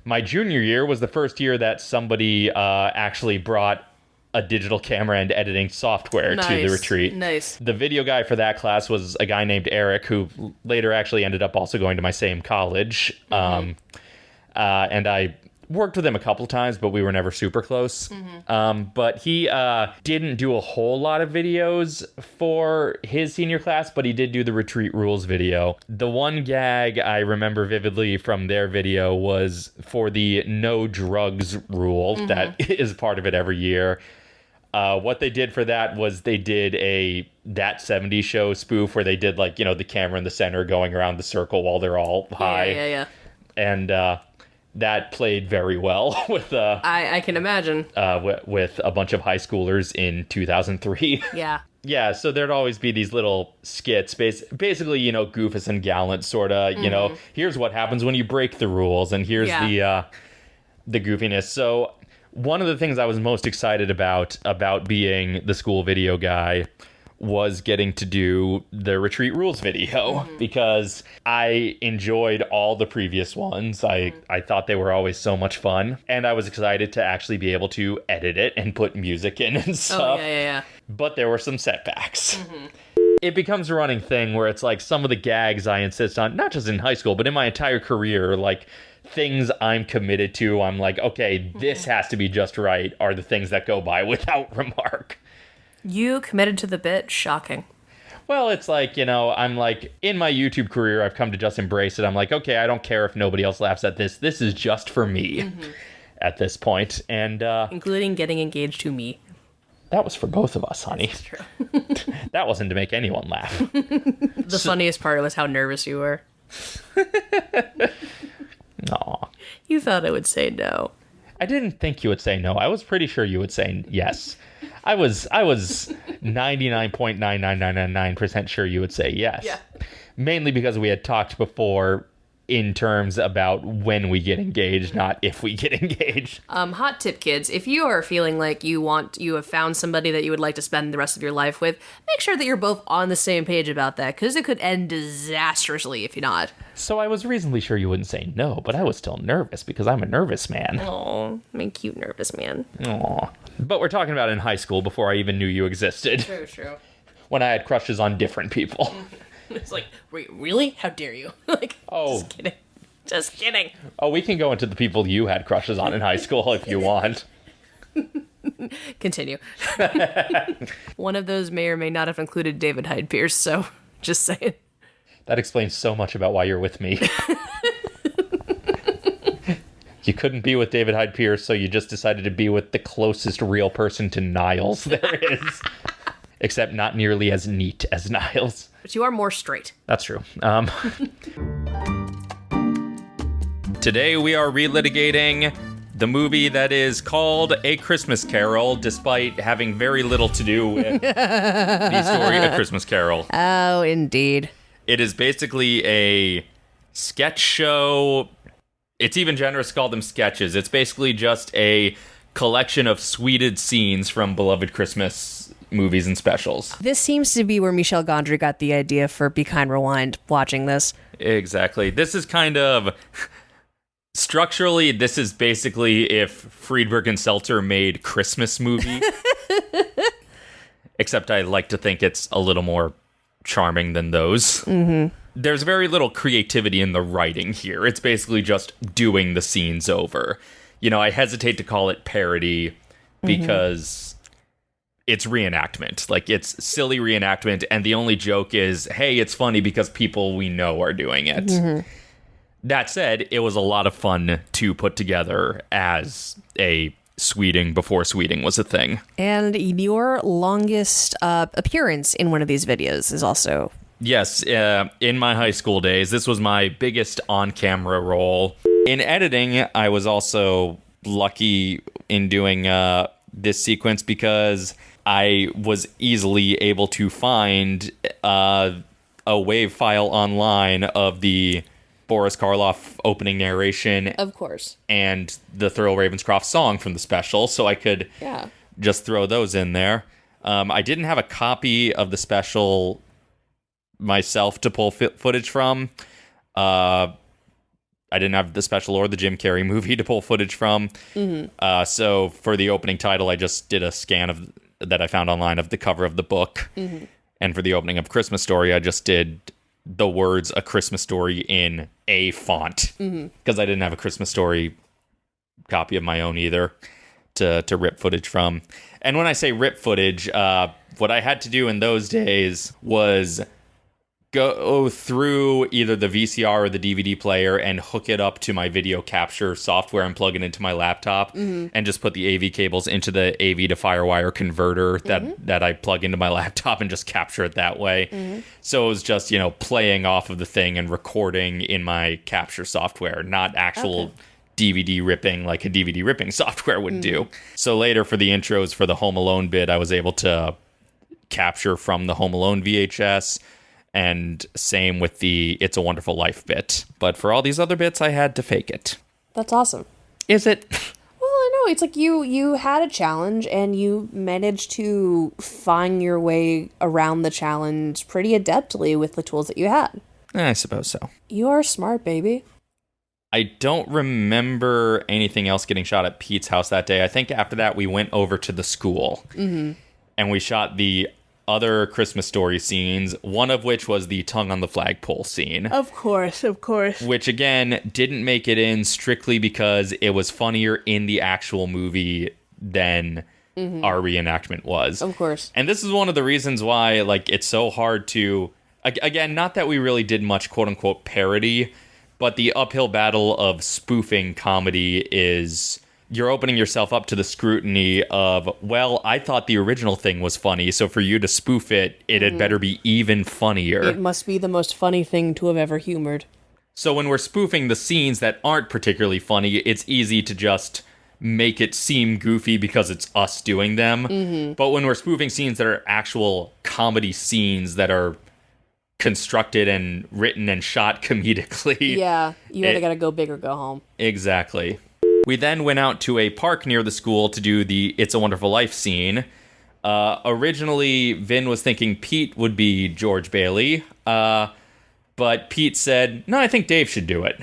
My junior year was the first year that somebody uh, actually brought a digital camera and editing software to the retreat. Nice. The video guy for that class was a guy named Eric, who later actually ended up also going to my same college. Um, uh, and I worked with him a couple times, but we were never super close. Um, but he uh, didn't do a whole lot of videos for his senior class, but he did do the retreat rules video. The one gag I remember vividly from their video was for the no drugs rule that is part of it every year. Uh, what they did for that was they did a that 70s show spoof where they did like you know the camera in the center going around the circle while they're all high Yeah, yeah, yeah. and uh, that played very well with uh, I, I can imagine. uh, w- with a bunch of high schoolers in 2003. Yeah. yeah, so there'd always be these little skits, bas- basically, you know, Goofus and Gallant, sort of. You know, here's what happens when you break the rules, and here's Yeah. the uh, the goofiness. So one of the things I was most excited about about being the school video guy was getting to do the retreat rules video mm-hmm. because I enjoyed all the previous ones. I mm-hmm. I thought they were always so much fun and I was excited to actually be able to edit it and put music in and Oh, stuff. yeah, yeah, yeah. But there were some setbacks. Mm-hmm. It becomes a running thing where it's like some of the gags I insist on, not just in high school, but in my entire career, like things I'm committed to, I'm like, okay, this has to be just right, are the things that go by without remark. You committed to the bit. Shocking. Well, it's like, you know, I'm like, in my YouTube career, I've come to just embrace it. I'm like, okay, I don't care if nobody else laughs at this. This is just for me at this point. And uh, Including getting engaged to me. that was for both of us, honey. True. that wasn't to make anyone laugh. The funniest part was how nervous you were. Aw. You thought I would say no. I didn't think you would say no. I was pretty sure you would say yes. I was I was 99.99999% sure you would say yes. Yeah. Mainly because we had talked before in terms about when we get engaged, not if we get engaged. Um, hot tip, kids. If you are feeling like you want, you have found somebody that you would like to spend the rest of your life with, make sure that you're both on the same page about that, because it could end disastrously if you're not. So I was reasonably sure you wouldn't say no, but I was still nervous because I'm a nervous man. Oh, my cute nervous man. Aw. But we're talking about in high school before I even knew you existed, True, true. when I had crushes on different people. It's like, wait, really? How dare you? like, Oh. just kidding. Just kidding. Oh, we can go into the people you had crushes on in high school if you want. Continue. One of those may or may not have included David Hyde Pierce, so just saying. That explains so much about why you're with me. You couldn't be with David Hyde Pierce, so you just decided to be with the closest real person to Niles there is. Except not nearly as neat as Niles. But you are more straight. That's true. Um, Today we are relitigating the movie that is called A Christmas Carol, despite having very little to do with the story A Christmas Carol. Oh, indeed. It is basically a sketch show. It's even generous to call them sketches. It's basically just a collection of sweded scenes from beloved Christmas movies and specials. This seems to be where Michel Gondry got the idea for Be Kind Rewind watching this. Exactly. This is kind of structurally this is basically if Friedberg and Seltzer made Christmas movie. Except I like to think it's a little more charming than those. Mm-hmm. There's very little creativity in the writing here. It's basically just doing the scenes over. You know, I hesitate to call it parody because it's reenactment. Like it's silly reenactment, and the only joke is, hey, it's funny because people we know are doing it. That said, it was a lot of fun to put together as a Sweding before Sweding was a thing. And your longest uh, appearance in one of these videos is also. Yes, uh, in my high school days, this was my biggest on camera role. In editing, I was also lucky in doing uh, this sequence because I was easily able to find uh, a wave file online of the Boris Karloff opening narration Of course. and the Thurl Ravenscroft song from the special, so I could Yeah. just throw those in there. Um, I didn't have a copy of the special myself to pull fi- footage from. Uh, I didn't have the special or the Jim Carrey movie to pull footage from. Uh, so for the opening title, I just did a scan of that I found online of the cover of the book. And for the opening of Christmas Story, I just did the words "A Christmas Story" in a font because I didn't have a Christmas Story copy of my own either to to rip footage from. And when I say rip footage, uh, what I had to do in those days was go through either the VCR or the DVD player and hook it up to my video capture software and plug it into my laptop mm-hmm. and just put the AV cables into the AV to Firewire converter that mm-hmm. that I plug into my laptop and just capture it that way. Mm-hmm. So it was just, you know, playing off of the thing and recording in my capture software, not actual DVD ripping like a DVD ripping software would do. So later for the intros for the Home Alone bit, I was able to capture from the Home Alone VHS, and same with the It's a Wonderful Life bit. But for all these other bits, I had to fake it. That's awesome. Is it? Well, I know it's like you you had a challenge and you managed to find your way around the challenge pretty adeptly with the tools that you had. I suppose so. You are smart, baby. I don't remember anything else getting shot at Pete's house that day. I think after that, we went over to the school mm-hmm. and we shot the other Christmas story scenes, one of which was the tongue on the flagpole scene. Of course, of course. which again didn't make it in strictly because it was funnier in the actual movie than mm-hmm. our reenactment was. Of course. And this is one of the reasons why like it's so hard to again, not that we really did much quote unquote parody, but the uphill battle of spoofing comedy is you're opening yourself up to the scrutiny of, well, I thought the original thing was funny, so for you to spoof it, it had mm-hmm. better be even funnier. It must be the most funny thing to have ever humored. So when we're spoofing the scenes that aren't particularly funny, it's easy to just make it seem goofy because it's us doing them. Mm-hmm. But when we're spoofing scenes that are actual comedy scenes that are constructed and written and shot comedically. Yeah, you either gotta go big or go home. Exactly. We then went out to a park near the school to do the It's a Wonderful Life scene. Uh, originally, Vin was thinking Pete would be George Bailey, uh, but Pete said, No, I think Dave should do it.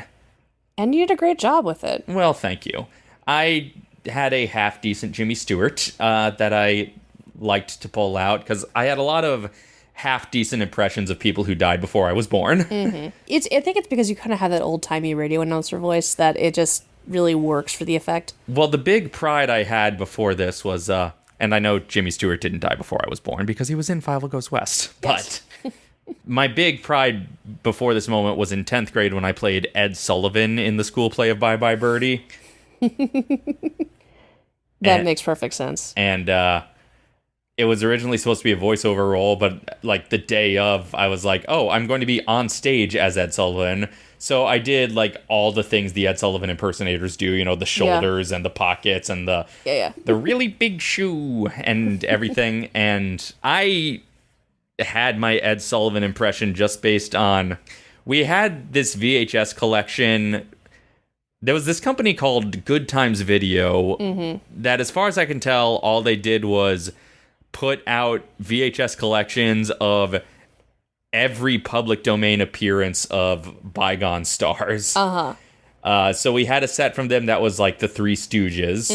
And you did a great job with it. Well, thank you. I had a half decent Jimmy Stewart uh, that I liked to pull out because I had a lot of half decent impressions of people who died before I was born. It's I think it's because you kind of have that old timey radio announcer voice that it just really works for the effect. Well, the big pride I had before this was, uh, and I know Jimmy Stewart didn't die before I was born because he was in Fievel Goes West, Yes. but. My big pride before this moment was in 10th grade when I played Ed Sullivan in the school play of Bye Bye Birdie. That And- makes perfect sense. and uh, it was originally supposed to be a voiceover role, but like the day of, I was like, oh, I'm going to be on stage as Ed Sullivan. So I did like all the things the Ed Sullivan impersonators do, you know, the shoulders and the pockets and the Yeah, yeah. the really big shoe and everything. and I had my Ed Sullivan impression just based on we had this VHS collection. There was this company called Good Times Video mm-hmm. that, as far as I can tell, all they did was put out VHS collections of every public domain appearance of bygone stars. Uh-huh. Uh, so we had a set from them that was like the Three Stooges,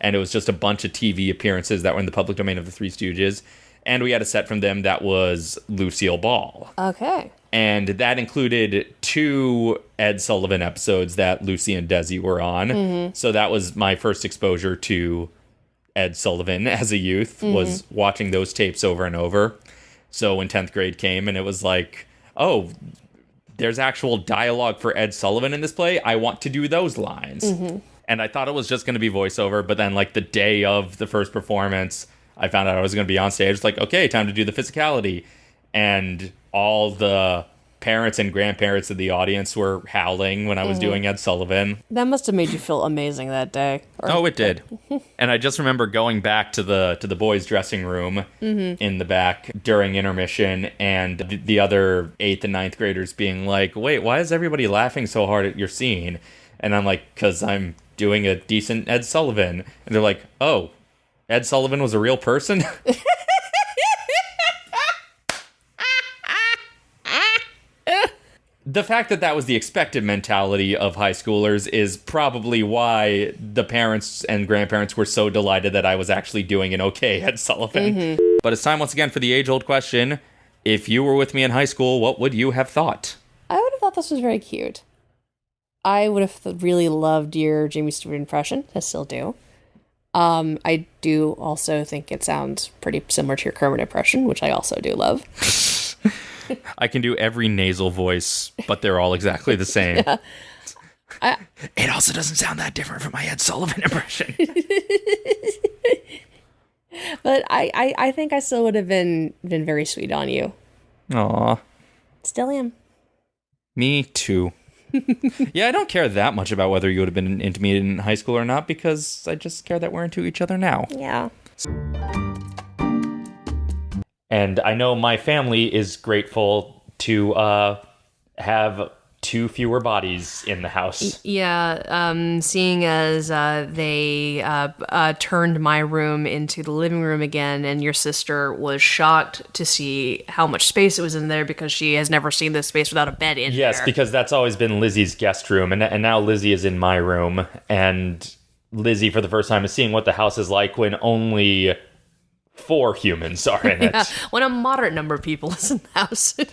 and it was just a bunch of TV appearances that were in the public domain of the Three Stooges. And we had a set from them that was Lucille Ball, Okay. and that included two Ed Sullivan episodes that Lucy and Desi were on. So that was my first exposure to Ed Sullivan as a youth mm-hmm. was watching those tapes over and over. So when 10th grade came and it was like, "Oh, there's actual dialogue for Ed Sullivan in this play. I want to do those lines." Mm-hmm. And I thought it was just going to be voiceover, but then like the day of the first performance, I found out I was going to be on stage. It's like, "Okay, time to do the physicality." And all the parents and grandparents of the audience were howling when I was mm-hmm. doing Ed Sullivan. That must have made you feel amazing that day. Or- Oh, it did. Mm-hmm. and I just remember going back to the to the boys' dressing room mm-hmm. in the back during intermission, and the, the other eighth and ninth graders being like, "Wait, why is everybody laughing so hard at your scene?" And I'm like, "Cause I'm doing a decent Ed Sullivan." And they're like, "Oh, Ed Sullivan was a real person." the fact that that was the expected mentality of high schoolers is probably why the parents and grandparents were so delighted that I was actually doing an okay Ed Sullivan. But it's time once again for the age old question If you were with me in high school, what would you have thought? I would have thought this was very cute. I would have really loved your Jimmy Stewart impression. I still do. Um, I do also think it sounds pretty similar to your Kermit impression, which I also do love. I can do every nasal voice, but they're all exactly the same. I- it also doesn't sound that different from my Ed Sullivan impression. But I, I, I think I still would have been been very sweet on you. Aw, Still am. me too. yeah, I don't care that much about whether you would have been intimate in high school or not because I just care that we're into each other now. Yeah. And I know my family is grateful to uh, have two fewer bodies in the house. Yeah, um, seeing as uh, they uh, uh, turned my room into the living room again, and your sister was shocked to see how much space it was in there because she has never seen this space without a bed in Yes, there. because that's always been Lizzie's guest room, and and now Lizzie is in my room, and Lizzie for the first time is seeing what the house is like when only four humans are in it. Yeah, when a moderate number of people is in the house.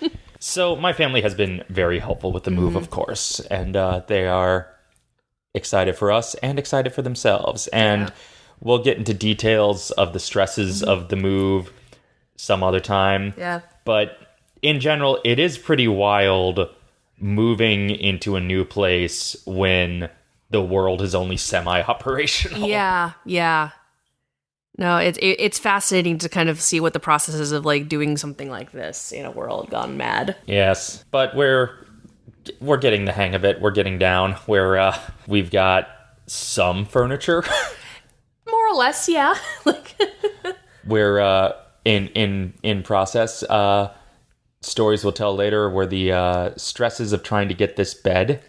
So my family has been very helpful with the move, of course, and uh, they are excited for us and excited for themselves. And we'll get into details of the stresses of the move some other time. yeah. But in general, it is pretty wild moving into a new place when the world is only semi-operational. Yeah, yeah. No, it's it, it's fascinating to kind of see what the process is of like doing something like this in a world gone mad. Yes, but we're we're getting the hang of it. We're getting down. Where uh, we've got some furniture. More or less, yeah. like we're uh, in in in process. Uh, stories we'll tell later were the uh, stresses of trying to get this bed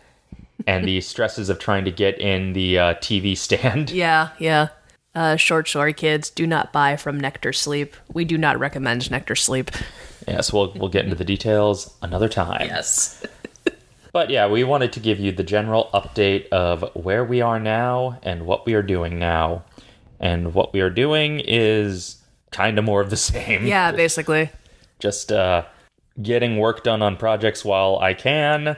and the stresses of trying to get in the uh, TV stand. Yeah, yeah. Uh, short story kids, do not buy from Nectar Sleep. We do not recommend Nectar Sleep. Yes, we'll we'll get into the details another time. Yes. But yeah, we wanted to give you the general update of where we are now and what we are doing now. And what we are doing is kind of more of the same. Yeah, basically. Just uh, getting work done on projects while I can.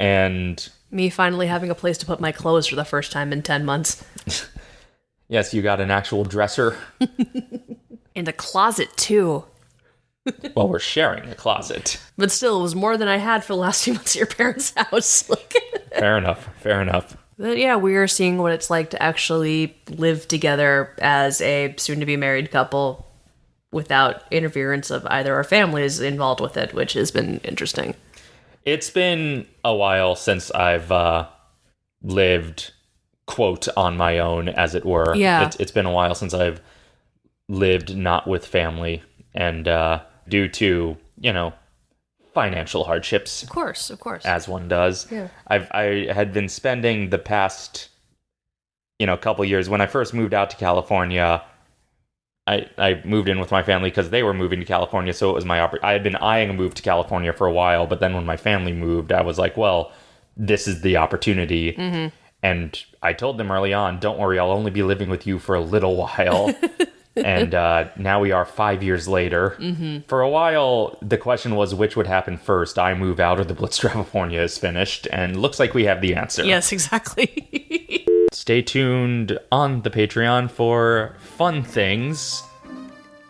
And Me finally having a place to put my clothes for the first time in 10 months. yes, you got an actual dresser. In the closet, too. well, we're sharing a closet. But still, it was more than I had for the last few months at your parents' house. Like, Fair enough. Fair enough. but yeah, we are seeing what it's like to actually live together as a soon to be married couple without interference of either our families involved with it, which has been interesting. It's been a while since I've uh, lived, quote, on my own, as it were. Yeah. It's, it's been a while since I've lived not with family. And uh, due to, you know, financial hardships, Of course, of course. as one does, Yeah. I've, I had been spending the past, you know, couple years. When I first moved out to California, I, I moved in with my family because they were moving to California, so it was my oppor- I had been eyeing a move to California for a while, but then when my family moved, I was like, well, this is the opportunity. And I told them early on, don't worry, I'll only be living with you for a little while. and uh, now we are five years later. For a while, the question was which would happen first: I move out or the Blitz California is finished, and looks like we have the answer. yes, exactly. Stay tuned on the Patreon for fun things,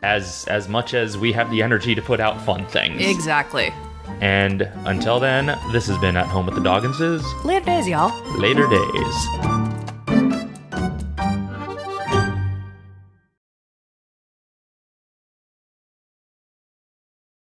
as as much as we have the energy to put out fun things. exactly. And until then, this has been at home with the Dogginses. Later days, y'all. Later days.